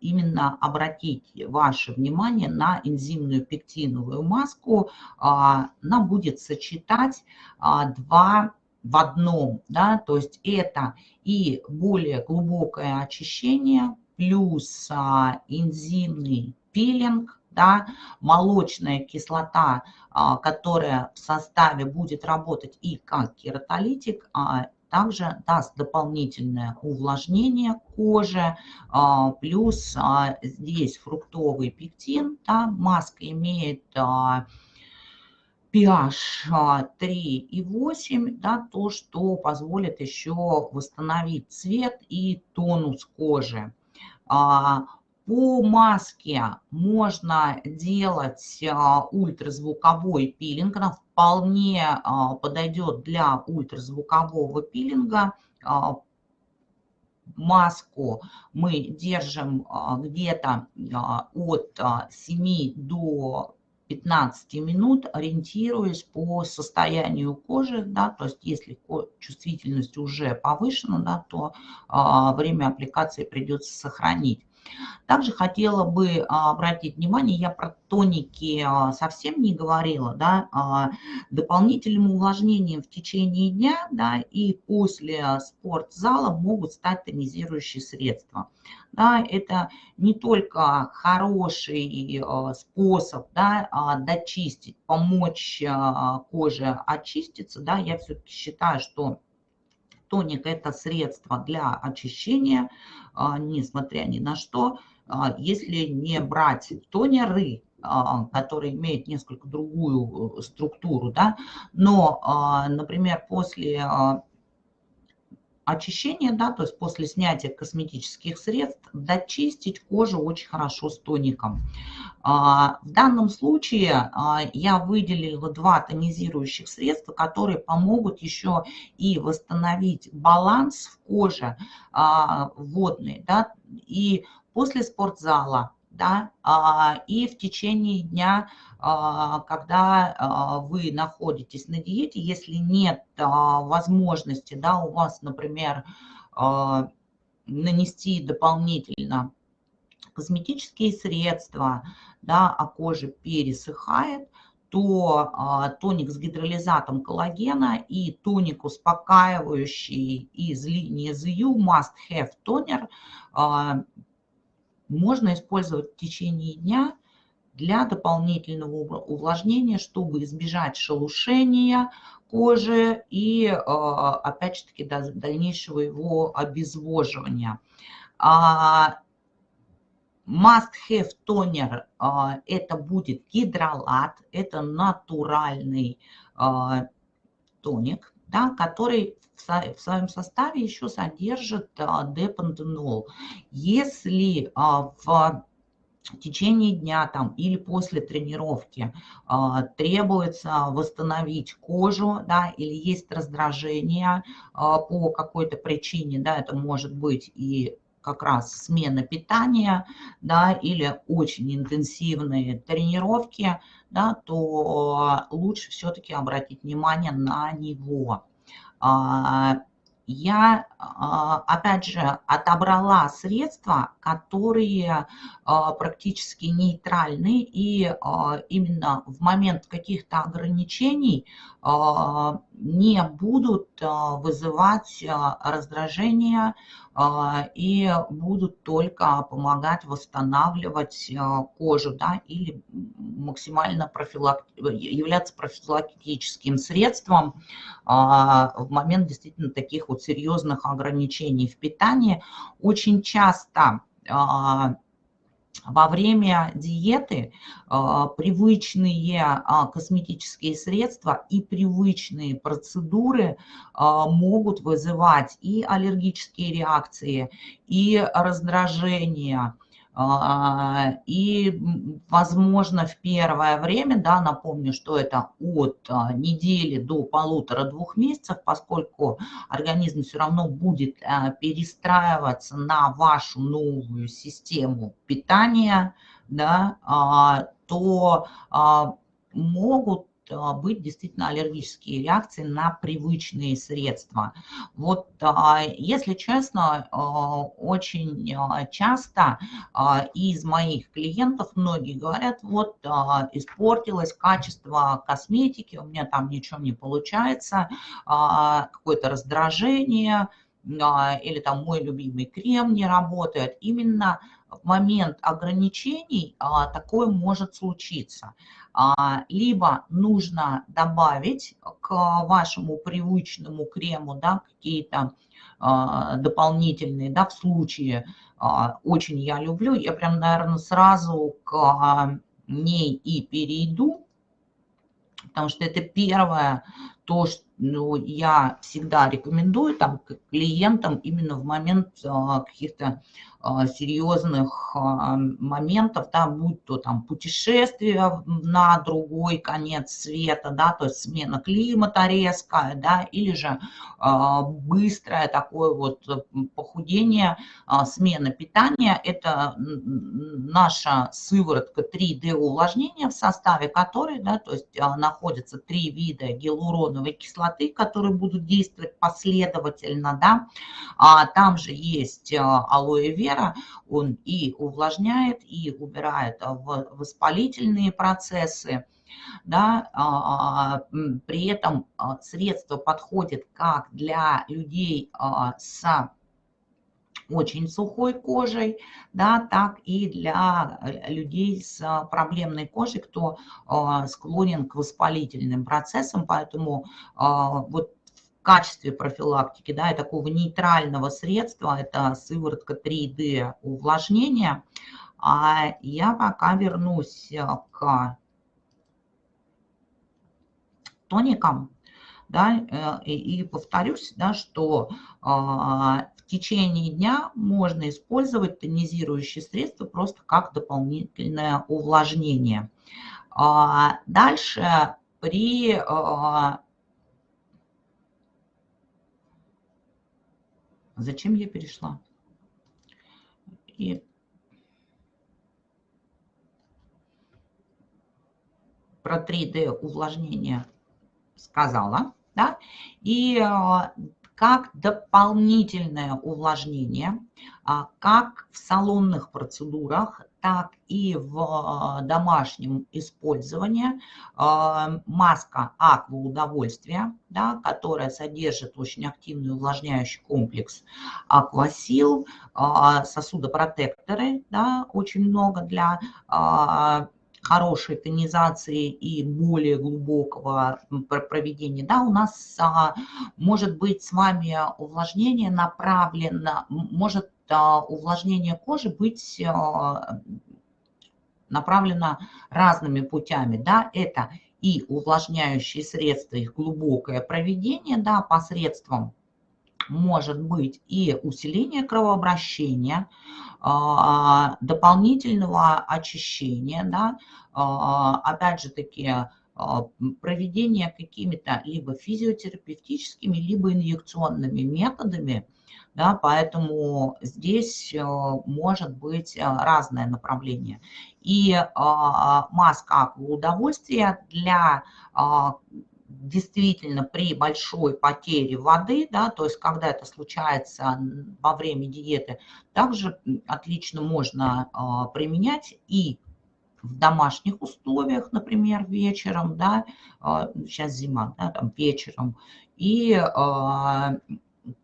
именно обратить ваше внимание на энзимную пектиновую маску. А, она будет сочетать а, два в одном, да, то есть это и более глубокое очищение, плюс а, энзимный пилинг, да, молочная кислота, которая в составе будет работать и как кератолитик, также даст дополнительное увлажнение кожи, а, плюс а, здесь фруктовый пектин, да, маска имеет pH а, 3,8, да, то, что позволит еще восстановить цвет и тонус кожи. По маске можно делать ультразвуковой пилинг, она вполне а, подойдет для ультразвукового пилинга. А, маску мы держим а, где-то от 7 до 15 минут, ориентируясь по состоянию кожи, да, то есть если чувствительность уже повышена, да, то время аппликации придется сохранить. Также хотела бы а, обратить внимание, я про тоники а, совсем не говорила, да, а, дополнительным увлажнением в течение дня, да, и после спортзала могут стать тонизирующие средства. Да, это не только хороший способ да, дочистить, помочь коже очиститься, да, я все-таки считаю, что Тоник – это средство для очищения, а, несмотря ни на что. А, если не брать тонеры, а, которые имеют несколько другую э, структуру, да, но, например, после очищения, да, то есть после снятия косметических средств, дочистить кожу очень хорошо с тоником. А, в данном случае а, я выделила два тонизирующих средства, которые помогут еще и восстановить баланс в коже а, водный, да, и после спортзала, да, и в течение дня а, когда а, вы находитесь на диете, если нет а, возможности, да, у вас, например, нанести дополнительно косметические средства, да, а кожа пересыхает, то а, тоник с гидролизатом коллагена и тоник успокаивающий из линии ZU Must Have Toner а, можно использовать в течение дня для дополнительного увлажнения, чтобы избежать шелушения кожи и, а, опять же таки, дальнейшего его обезвоживания. А, must have toner а, это будет гидролат, это натуральный тоник, да, который в своем составе еще содержит депантенол. Если в в течение дня там, или после тренировки э, требуется восстановить кожу, да, или есть раздражение э, по какой-то причине, да, это может быть и как раз смена питания, да, или очень интенсивные тренировки, да, то лучше все-таки обратить внимание на него. А, я, а, опять же, отобрала средства, которые а, практически нейтральны, и а, именно в момент каких-то ограничений не будут вызывать раздражение и будут только помогать восстанавливать кожу да, или максимально профилак... являться профилактическим средством в момент действительно таких вот серьезных ограничений в питании. Очень часто во время диеты а, привычные а, косметические средства и привычные процедуры а, могут вызывать и аллергические реакции, и раздражение, а, и, возможно, в первое время, да, напомню, что это от а, недели до полутора-двух месяцев, поскольку организм все равно будет а, перестраиваться на вашу новую систему питания, да, то могут а, быть действительно аллергические реакции на привычные средства. Вот, а, если честно, а, очень часто из моих клиентов многие говорят, вот испортилось качество косметики, у меня там ничего не получается, какое-то раздражение, или там мой любимый крем не работает. Именно в момент ограничений такое может случиться. А, либо нужно добавить к вашему привычному крему да, какие-то а, дополнительные, да, в случае а, очень я люблю, я прям, наверное, сразу к ней и перейду, потому что это первое, то, что ну, я всегда рекомендую там клиентам именно в момент каких-то серьезных а, моментов, да, будь то там путешествие на другой конец света, да, то есть смена климата резкая, да, или же а, быстрое такое вот похудение, смена питания, это наша сыворотка 3D увлажнения в составе которой, да, то есть находятся три вида гиалуроновой кислоты, которые будут действовать последовательно, да, там же есть алоэ вера, вера, он и увлажняет, и убирает воспалительные процессы. Да, а, при этом а, средство подходит как для людей а, с очень сухой кожей, да, так и для людей с проблемной кожей, кто склонен к воспалительным процессам, поэтому вот качестве профилактики, да, и такого нейтрального средства, это сыворотка 3D увлажнения. А я пока вернусь э, к тоникам, да, э, и, повторюсь, да, что а, в течение дня можно использовать тонизирующие средства просто как дополнительное увлажнение. А, дальше при Зачем я перешла? И про 3D увлажнение сказала, да, и а, как дополнительное увлажнение, а, как в салонных процедурах, так и в а, домашнем использовании. А, маска аква удовольствия, да, которая содержит очень активный увлажняющий комплекс аквасил, сосудопротекторы, да, очень много для хорошей тонизации и более глубокого проведения, да, у нас а, может быть с вами увлажнение направлено, может увлажнение кожи быть а, направлено разными путями, да, это и увлажняющие средства, их глубокое проведение, да, посредством может быть и усиление кровообращения, а, дополнительного очищения, да, а, опять же таки а, проведение какими-то либо физиотерапевтическими, либо инъекционными методами, да, поэтому здесь может быть разное направление. И маска удовольствия для действительно при большой потере воды, да, то есть когда это случается во время диеты, также отлично можно а, применять и в домашних условиях, например, вечером, да, сейчас зима, да, там вечером, и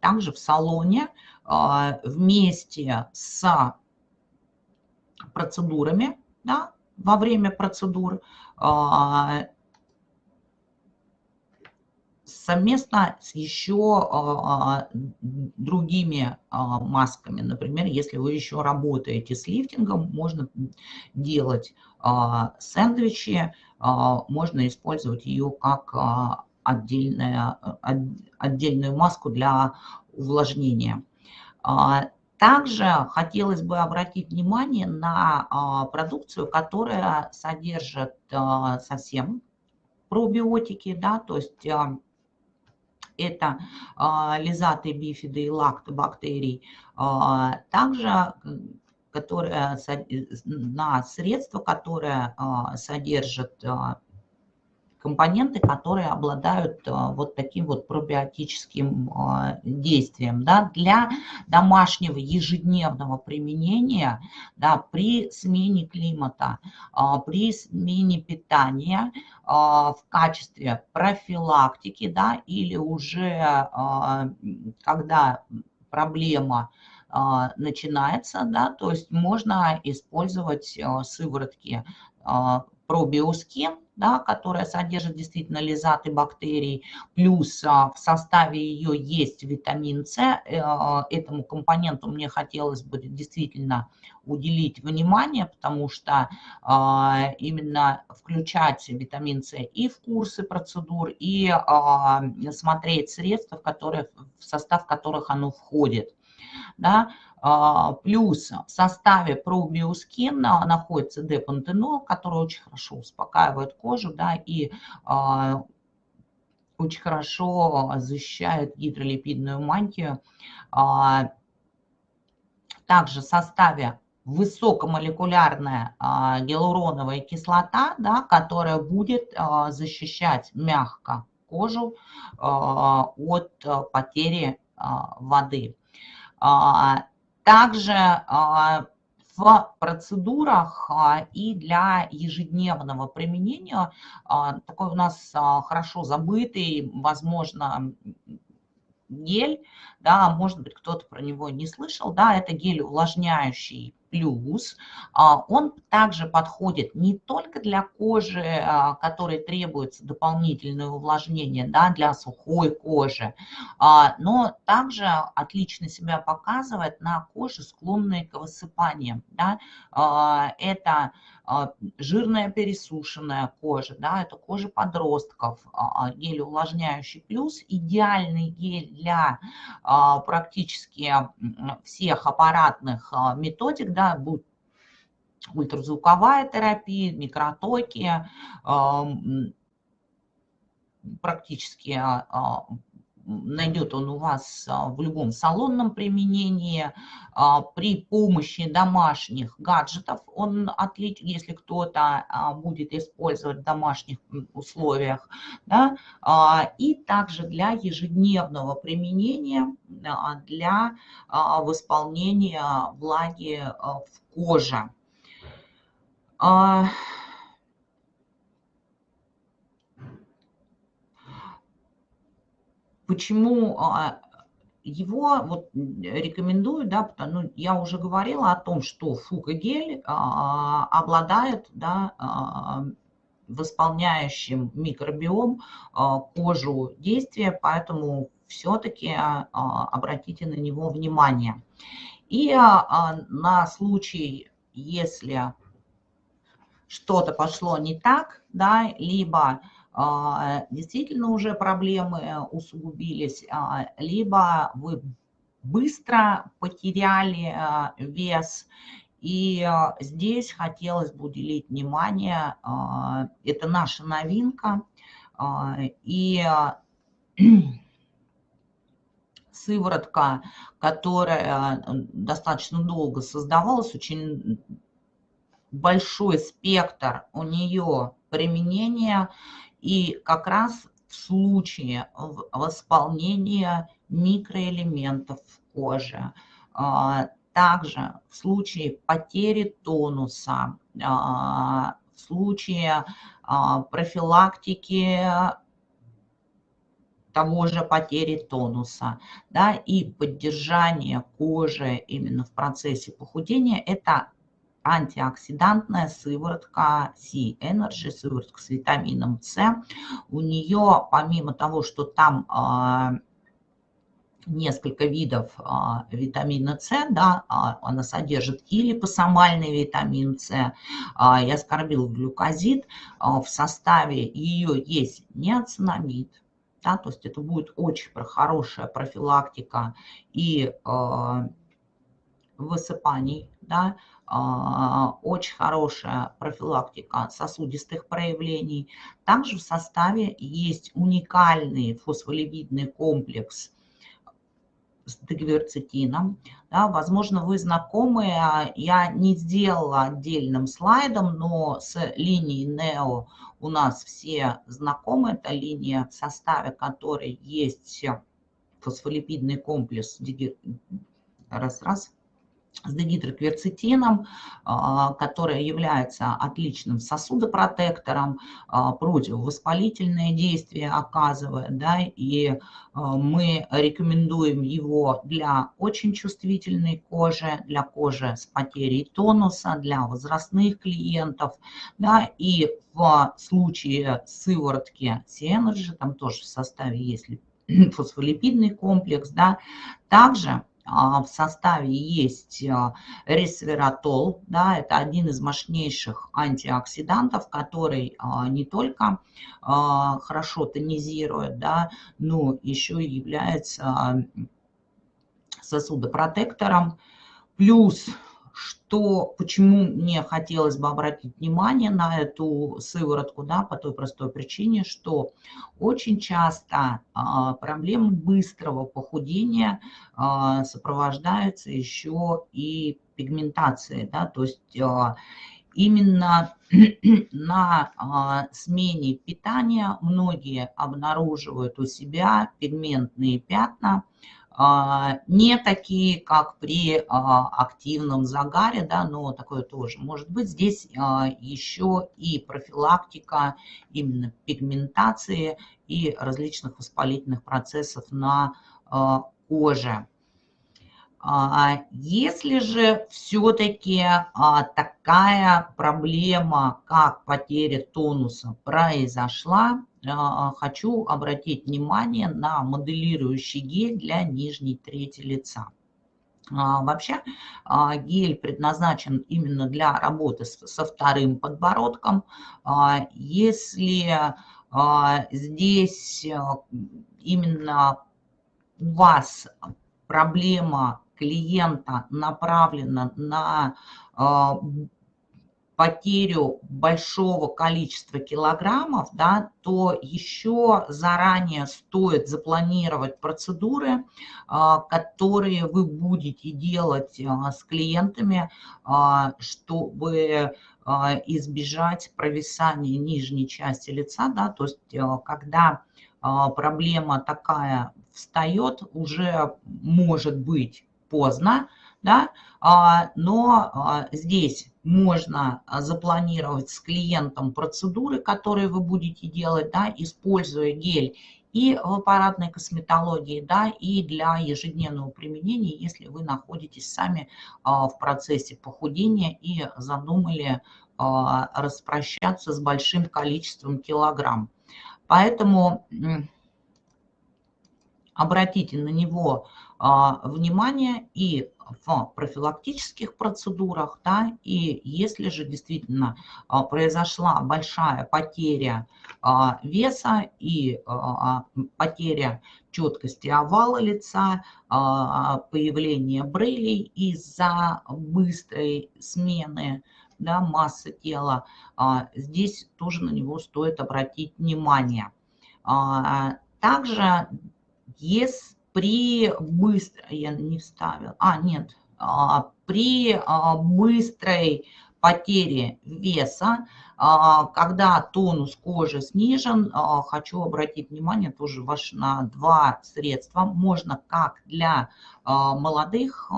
также в салоне вместе с процедурами, да, во время процедур, совместно с еще а, другими а, масками. Например, если вы еще работаете с лифтингом, можно делать а, сэндвичи, можно использовать ее как отдельная, отдельную маску для увлажнения. Также хотелось бы обратить внимание на продукцию, которая содержит совсем пробиотики, да, то есть это а, лизаты, бифиды и лактобактерий. А, также которые, на средства, которые а, содержат компоненты, которые обладают а, вот таким вот пробиотическим а, действием. Да, для домашнего ежедневного применения да, при смене климата, а, при смене питания в качестве профилактики да, или уже когда проблема начинается, да, то есть можно использовать сыворотки пробиоскин, да, которая содержит действительно лизаты бактерий, плюс а, в составе ее есть витамин С. Э, этому компоненту мне хотелось бы действительно уделить внимание, потому что а, именно включать витамин С и в курсы процедур, и а, смотреть средства, в, которые, в состав которых оно входит. Да? А, плюс в составе пробиоскин находится депантенол, который очень хорошо успокаивает кожу да, и а, очень хорошо защищает гидролипидную мантию. А, также в составе высокомолекулярная гиалуроновая кислота, да, которая будет защищать мягко кожу от потери воды. Также а, в процедурах а, и для ежедневного применения а, такой у нас хорошо забытый, возможно, гель, да, может быть, кто-то про него не слышал, да, это гель увлажняющий плюс. А, он также подходит не только для кожи, а, которой требуется дополнительное увлажнение, да, для сухой кожи, а, но также отлично себя показывает на коже, склонной к высыпаниям. Да. Это жирная пересушенная кожа, да, это кожа подростков, гель увлажняющий плюс, идеальный гель для практически всех аппаратных методик, да, будет ультразвуковая терапия, микротоки, практически а, а, найдет он у вас а, в любом салонном применении. При помощи домашних гаджетов он отличен, если кто-то будет использовать в домашних условиях. Да? И также для ежедневного применения, для восполнения влаги в коже. Почему а, его вот рекомендую, да, потому ну, я уже говорила о том, что фукагель а, обладает, да, а, восполняющим микробиом кожу действия, поэтому все-таки обратите на него внимание. И на случай, если что-то пошло не так, да, либо а, действительно уже проблемы усугубились, а, либо вы быстро потеряли а, вес. И здесь хотелось бы уделить внимание, это наша новинка, и сыворотка, которая достаточно долго создавалась, очень большой спектр у нее применения, и как раз в случае восполнения микроэлементов в коже, а, также в случае потери тонуса, в случае профилактики того же потери тонуса, да, и поддержание кожи именно в процессе похудения, это антиоксидантная сыворотка C-Energy, сыворотка с витамином С. У нее, помимо того, что там а, несколько видов а, витамина С, да, а, она содержит и липосомальный витамин С, а, и аскорбил глюкозид, а, в составе ее есть неоцинамид, да, то есть это будет очень хорошая профилактика и э, высыпаний, да, очень хорошая профилактика сосудистых проявлений. Также в составе есть уникальный фосфолипидный комплекс с дегверцетином. Да, возможно, вы знакомы, я не сделала отдельным слайдом, но с линией NEO у нас все знакомы. Это линия, в составе которой есть фосфолипидный комплекс, раз-раз, с дегидрокверцетином, а, которая является отличным сосудопротектором, а, противовоспалительное действие оказывает, да, и а, мы рекомендуем его для очень чувствительной кожи, для кожи с потерей тонуса, для возрастных клиентов, да, и в случае сыворотки C-Energy, там тоже в составе есть фосфолипидный комплекс, да, также в составе есть а, ресвератол, да, это один из мощнейших антиоксидантов, который а, не только хорошо тонизирует, да, но еще и является сосудопротектором. Плюс что, почему мне хотелось бы обратить внимание на эту сыворотку, да, по той простой причине, что очень часто а, проблемы быстрого похудения а, сопровождаются еще и пигментацией, да, то есть а, именно на а, смене питания многие обнаруживают у себя пигментные пятна, не такие, как при а, активном загаре, да, но такое тоже может быть. Здесь а, еще и профилактика именно пигментации и различных воспалительных процессов на коже. Если же все-таки такая проблема, как потеря тонуса, произошла, а, хочу обратить внимание на моделирующий гель для нижней трети лица. А, вообще а, гель предназначен именно для работы со вторым подбородком. Если здесь именно у вас проблема клиента направлена на потерю большого количества килограммов, да, то еще заранее стоит запланировать процедуры, а, которые вы будете делать а, с клиентами, а, чтобы избежать провисания нижней части лица. Да, то есть когда проблема такая встает, уже может быть поздно, да, но здесь можно а, запланировать с клиентом процедуры, которые вы будете делать, да, используя гель и в аппаратной косметологии, да, и для ежедневного применения, если вы находитесь сами а, в процессе похудения и задумали а, распрощаться с большим количеством килограмм. Поэтому обратите на него внимание и в профилактических процедурах, да, и если же действительно а, произошла большая потеря а, веса и а, потеря четкости овала лица, появление брылей из-за быстрой смены да, массы тела, здесь тоже на него стоит обратить внимание. Также, если при быстро, я не вставил, а нет, а, при а, быстрой потере веса, а, когда тонус кожи снижен, хочу обратить внимание тоже ваш на два средства. Можно как для молодых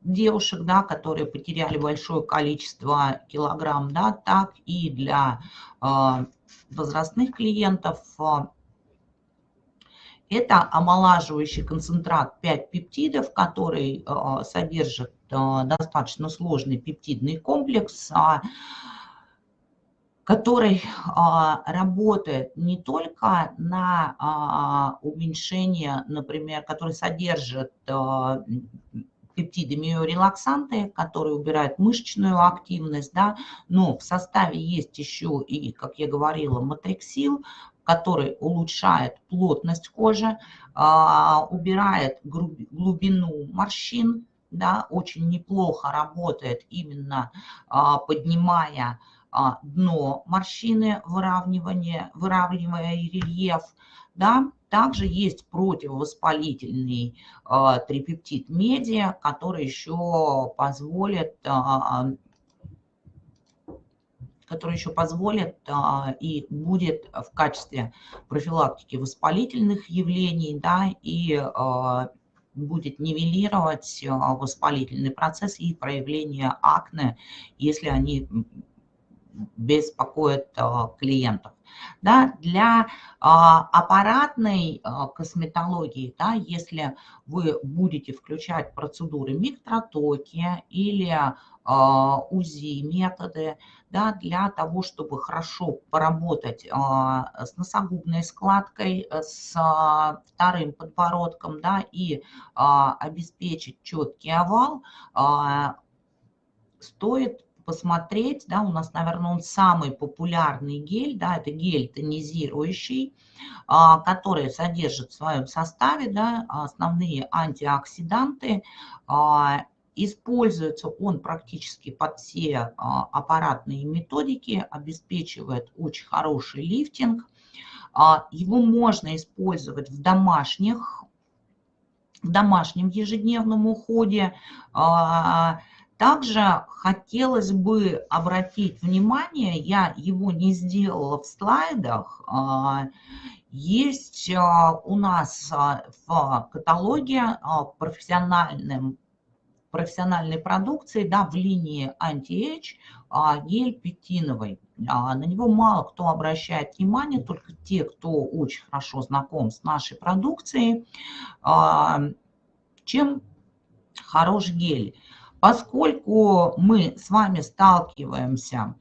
девушек, да, которые потеряли большое количество килограмм, да, так и для возрастных клиентов. Это омолаживающий концентрат 5 пептидов, который содержит достаточно сложный пептидный комплекс, который а, работает не только на а, уменьшение, например, который содержит а, пептиды миорелаксанты, которые убирают мышечную активность, да, но в составе есть еще и, как я говорила, матриксил, который улучшает плотность кожи, убирает глубину морщин, да, очень неплохо работает именно поднимая а, дно морщины, выравнивание, выравнивая рельеф. Да? Также есть противовоспалительный а, трипептид медиа, который еще позволит а, который еще позволит а, и будет в качестве профилактики воспалительных явлений, да, и а, будет нивелировать а, воспалительный процесс и проявление акне, если они беспокоит а, клиентов. Да, для а, аппаратной а, косметологии, да, если вы будете включать процедуры микротоки или УЗИ методы, да, для того, чтобы хорошо поработать а, с носогубной складкой, с а, вторым подбородком, да, и а, обеспечить четкий овал, а, стоит посмотреть, да, у нас, наверное, он самый популярный гель, да, это гель тонизирующий, а, который содержит в своем составе, да, основные антиоксиданты, а, Используется он практически под все а, аппаратные методики, обеспечивает очень хороший лифтинг. Его можно использовать в домашних, в домашнем ежедневном уходе. Также хотелось бы обратить внимание, я его не сделала в слайдах, а, есть а, у нас а, в каталоге профессиональным, профессиональной продукции, да, в линии Anti-Age гель пектиновый. На него мало кто обращает внимание, только те, кто очень хорошо знаком с нашей продукцией. Чем хорош гель? Поскольку мы с вами сталкиваемся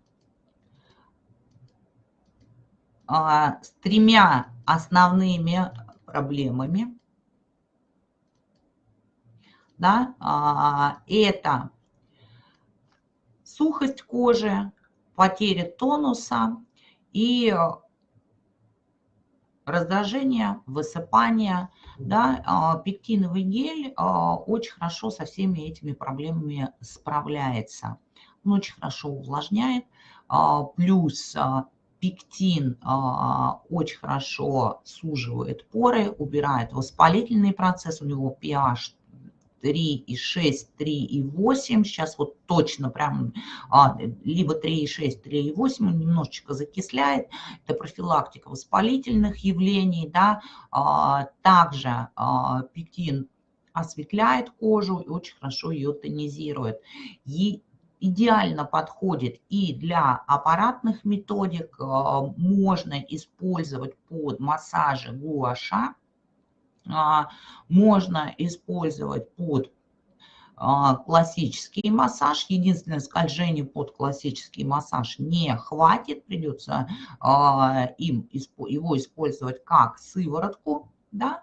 а, с тремя основными проблемами, да, а, это сухость кожи, потеря тонуса и раздражение, высыпание, да, а, пектиновый гель а, очень хорошо со всеми этими проблемами справляется. Он очень хорошо увлажняет, плюс пектин очень хорошо суживает поры, убирает воспалительный процесс, у него pH 3,6, 3,8. Сейчас вот точно прям а, либо 3,6, 3,8 он немножечко закисляет. Это профилактика воспалительных явлений. Да. А, также а, пектин осветляет кожу и очень хорошо ее тонизирует. И идеально подходит и для аппаратных методик. А, можно использовать под массажи гуаша можно использовать под а, классический массаж. Единственное, скольжение под классический массаж не хватит. Придется а, им, его использовать как сыворотку. Да?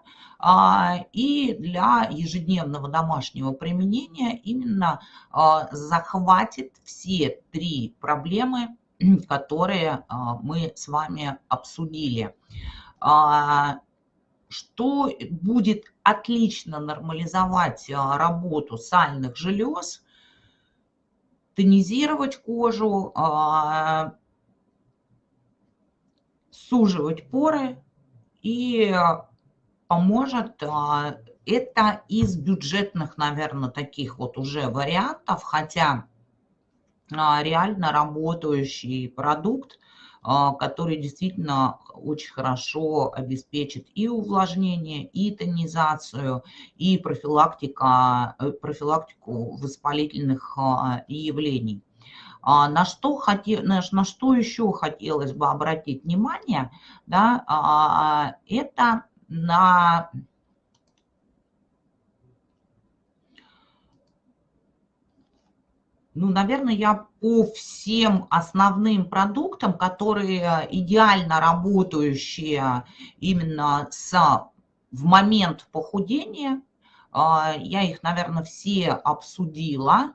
И для ежедневного домашнего применения именно захватит все три проблемы, которые мы с вами обсудили что будет отлично нормализовать а, работу сальных желез, тонизировать кожу, а, суживать поры и поможет а, это из бюджетных, наверное, таких вот уже вариантов, хотя реально работающий продукт который действительно очень хорошо обеспечит и увлажнение, и тонизацию, и профилактика, э, профилактику воспалительных явлений. На что, хотел, на что еще хотелось бы обратить внимание, да, это на ну, наверное, я по всем основным продуктам, которые идеально работающие именно с, в момент похудения, а, я их, наверное, все обсудила.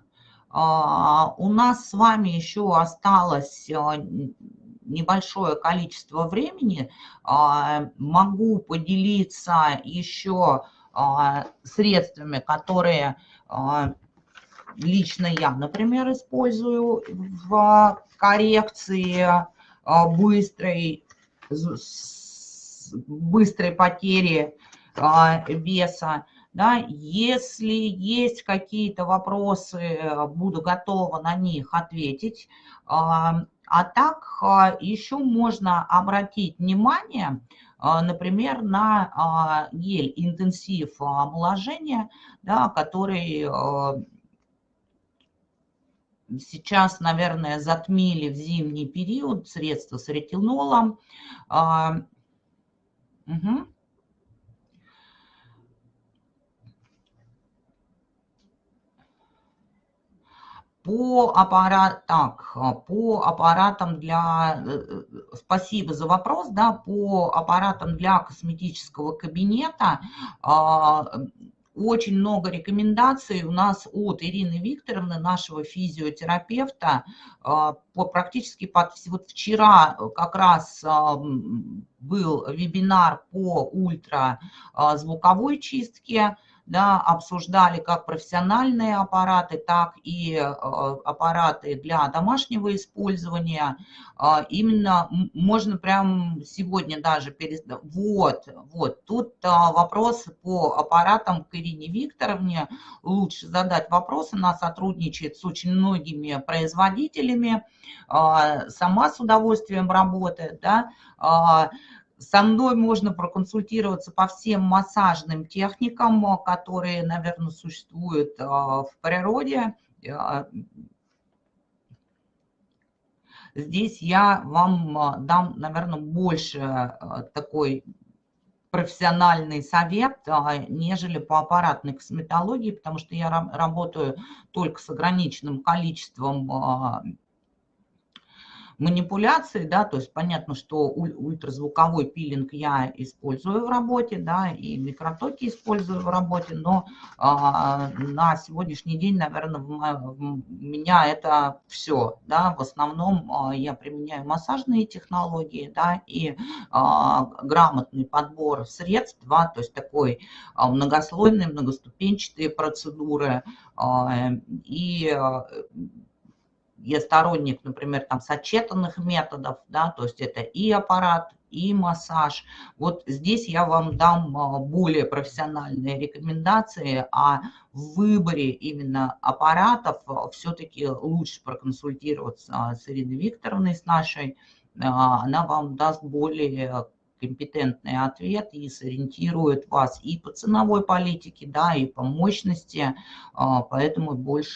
А, у нас с вами еще осталось небольшое количество времени. Могу поделиться еще средствами, которые лично я, например, использую в коррекции а, быстрой, быстрой потери а, веса. Да, если есть какие-то вопросы, буду готова на них ответить. А так еще можно обратить внимание, например, на гель интенсив омоложения, да, который сейчас, наверное, затмили в зимний период средства с ретинолом. А, угу. По, аппарат, так, по аппаратам для... Э, э, спасибо за вопрос. Да, по аппаратам для косметического кабинета а, очень много рекомендаций у нас от Ирины Викторовны, нашего физиотерапевта. А, по, практически под, вот вчера как раз а, был вебинар по ультразвуковой чистке да, обсуждали как профессиональные аппараты, так и э, аппараты для домашнего использования. Э, именно можно прям сегодня даже перед... Вот, вот, тут э, вопрос по аппаратам к Ирине Викторовне. Лучше задать вопрос, она сотрудничает с очень многими производителями, сама с удовольствием работает, да, со мной можно проконсультироваться по всем массажным техникам, которые, наверное, существуют а, в природе. А, здесь я вам дам, наверное, больше такой профессиональный совет, нежели по аппаратной косметологии, потому что я работаю только с ограниченным количеством манипуляции, да, то есть понятно, что ультразвуковой пилинг я использую в работе, да, и микротоки использую в работе, но а, на сегодняшний день, наверное, в, в меня это все, да, в основном а, я применяю массажные технологии, да, и а, грамотный подбор средств, да, то есть такой а, многослойные, многоступенчатые процедуры, а, и я сторонник, например, там сочетанных методов, да, то есть это и аппарат, и массаж. Вот здесь я вам дам а, более профессиональные рекомендации, а в выборе именно аппаратов а, все-таки лучше проконсультироваться с Ириной Викторовной, с нашей. А, она вам даст более компетентный ответ и сориентирует вас и по ценовой политике, да, и по мощности, поэтому больше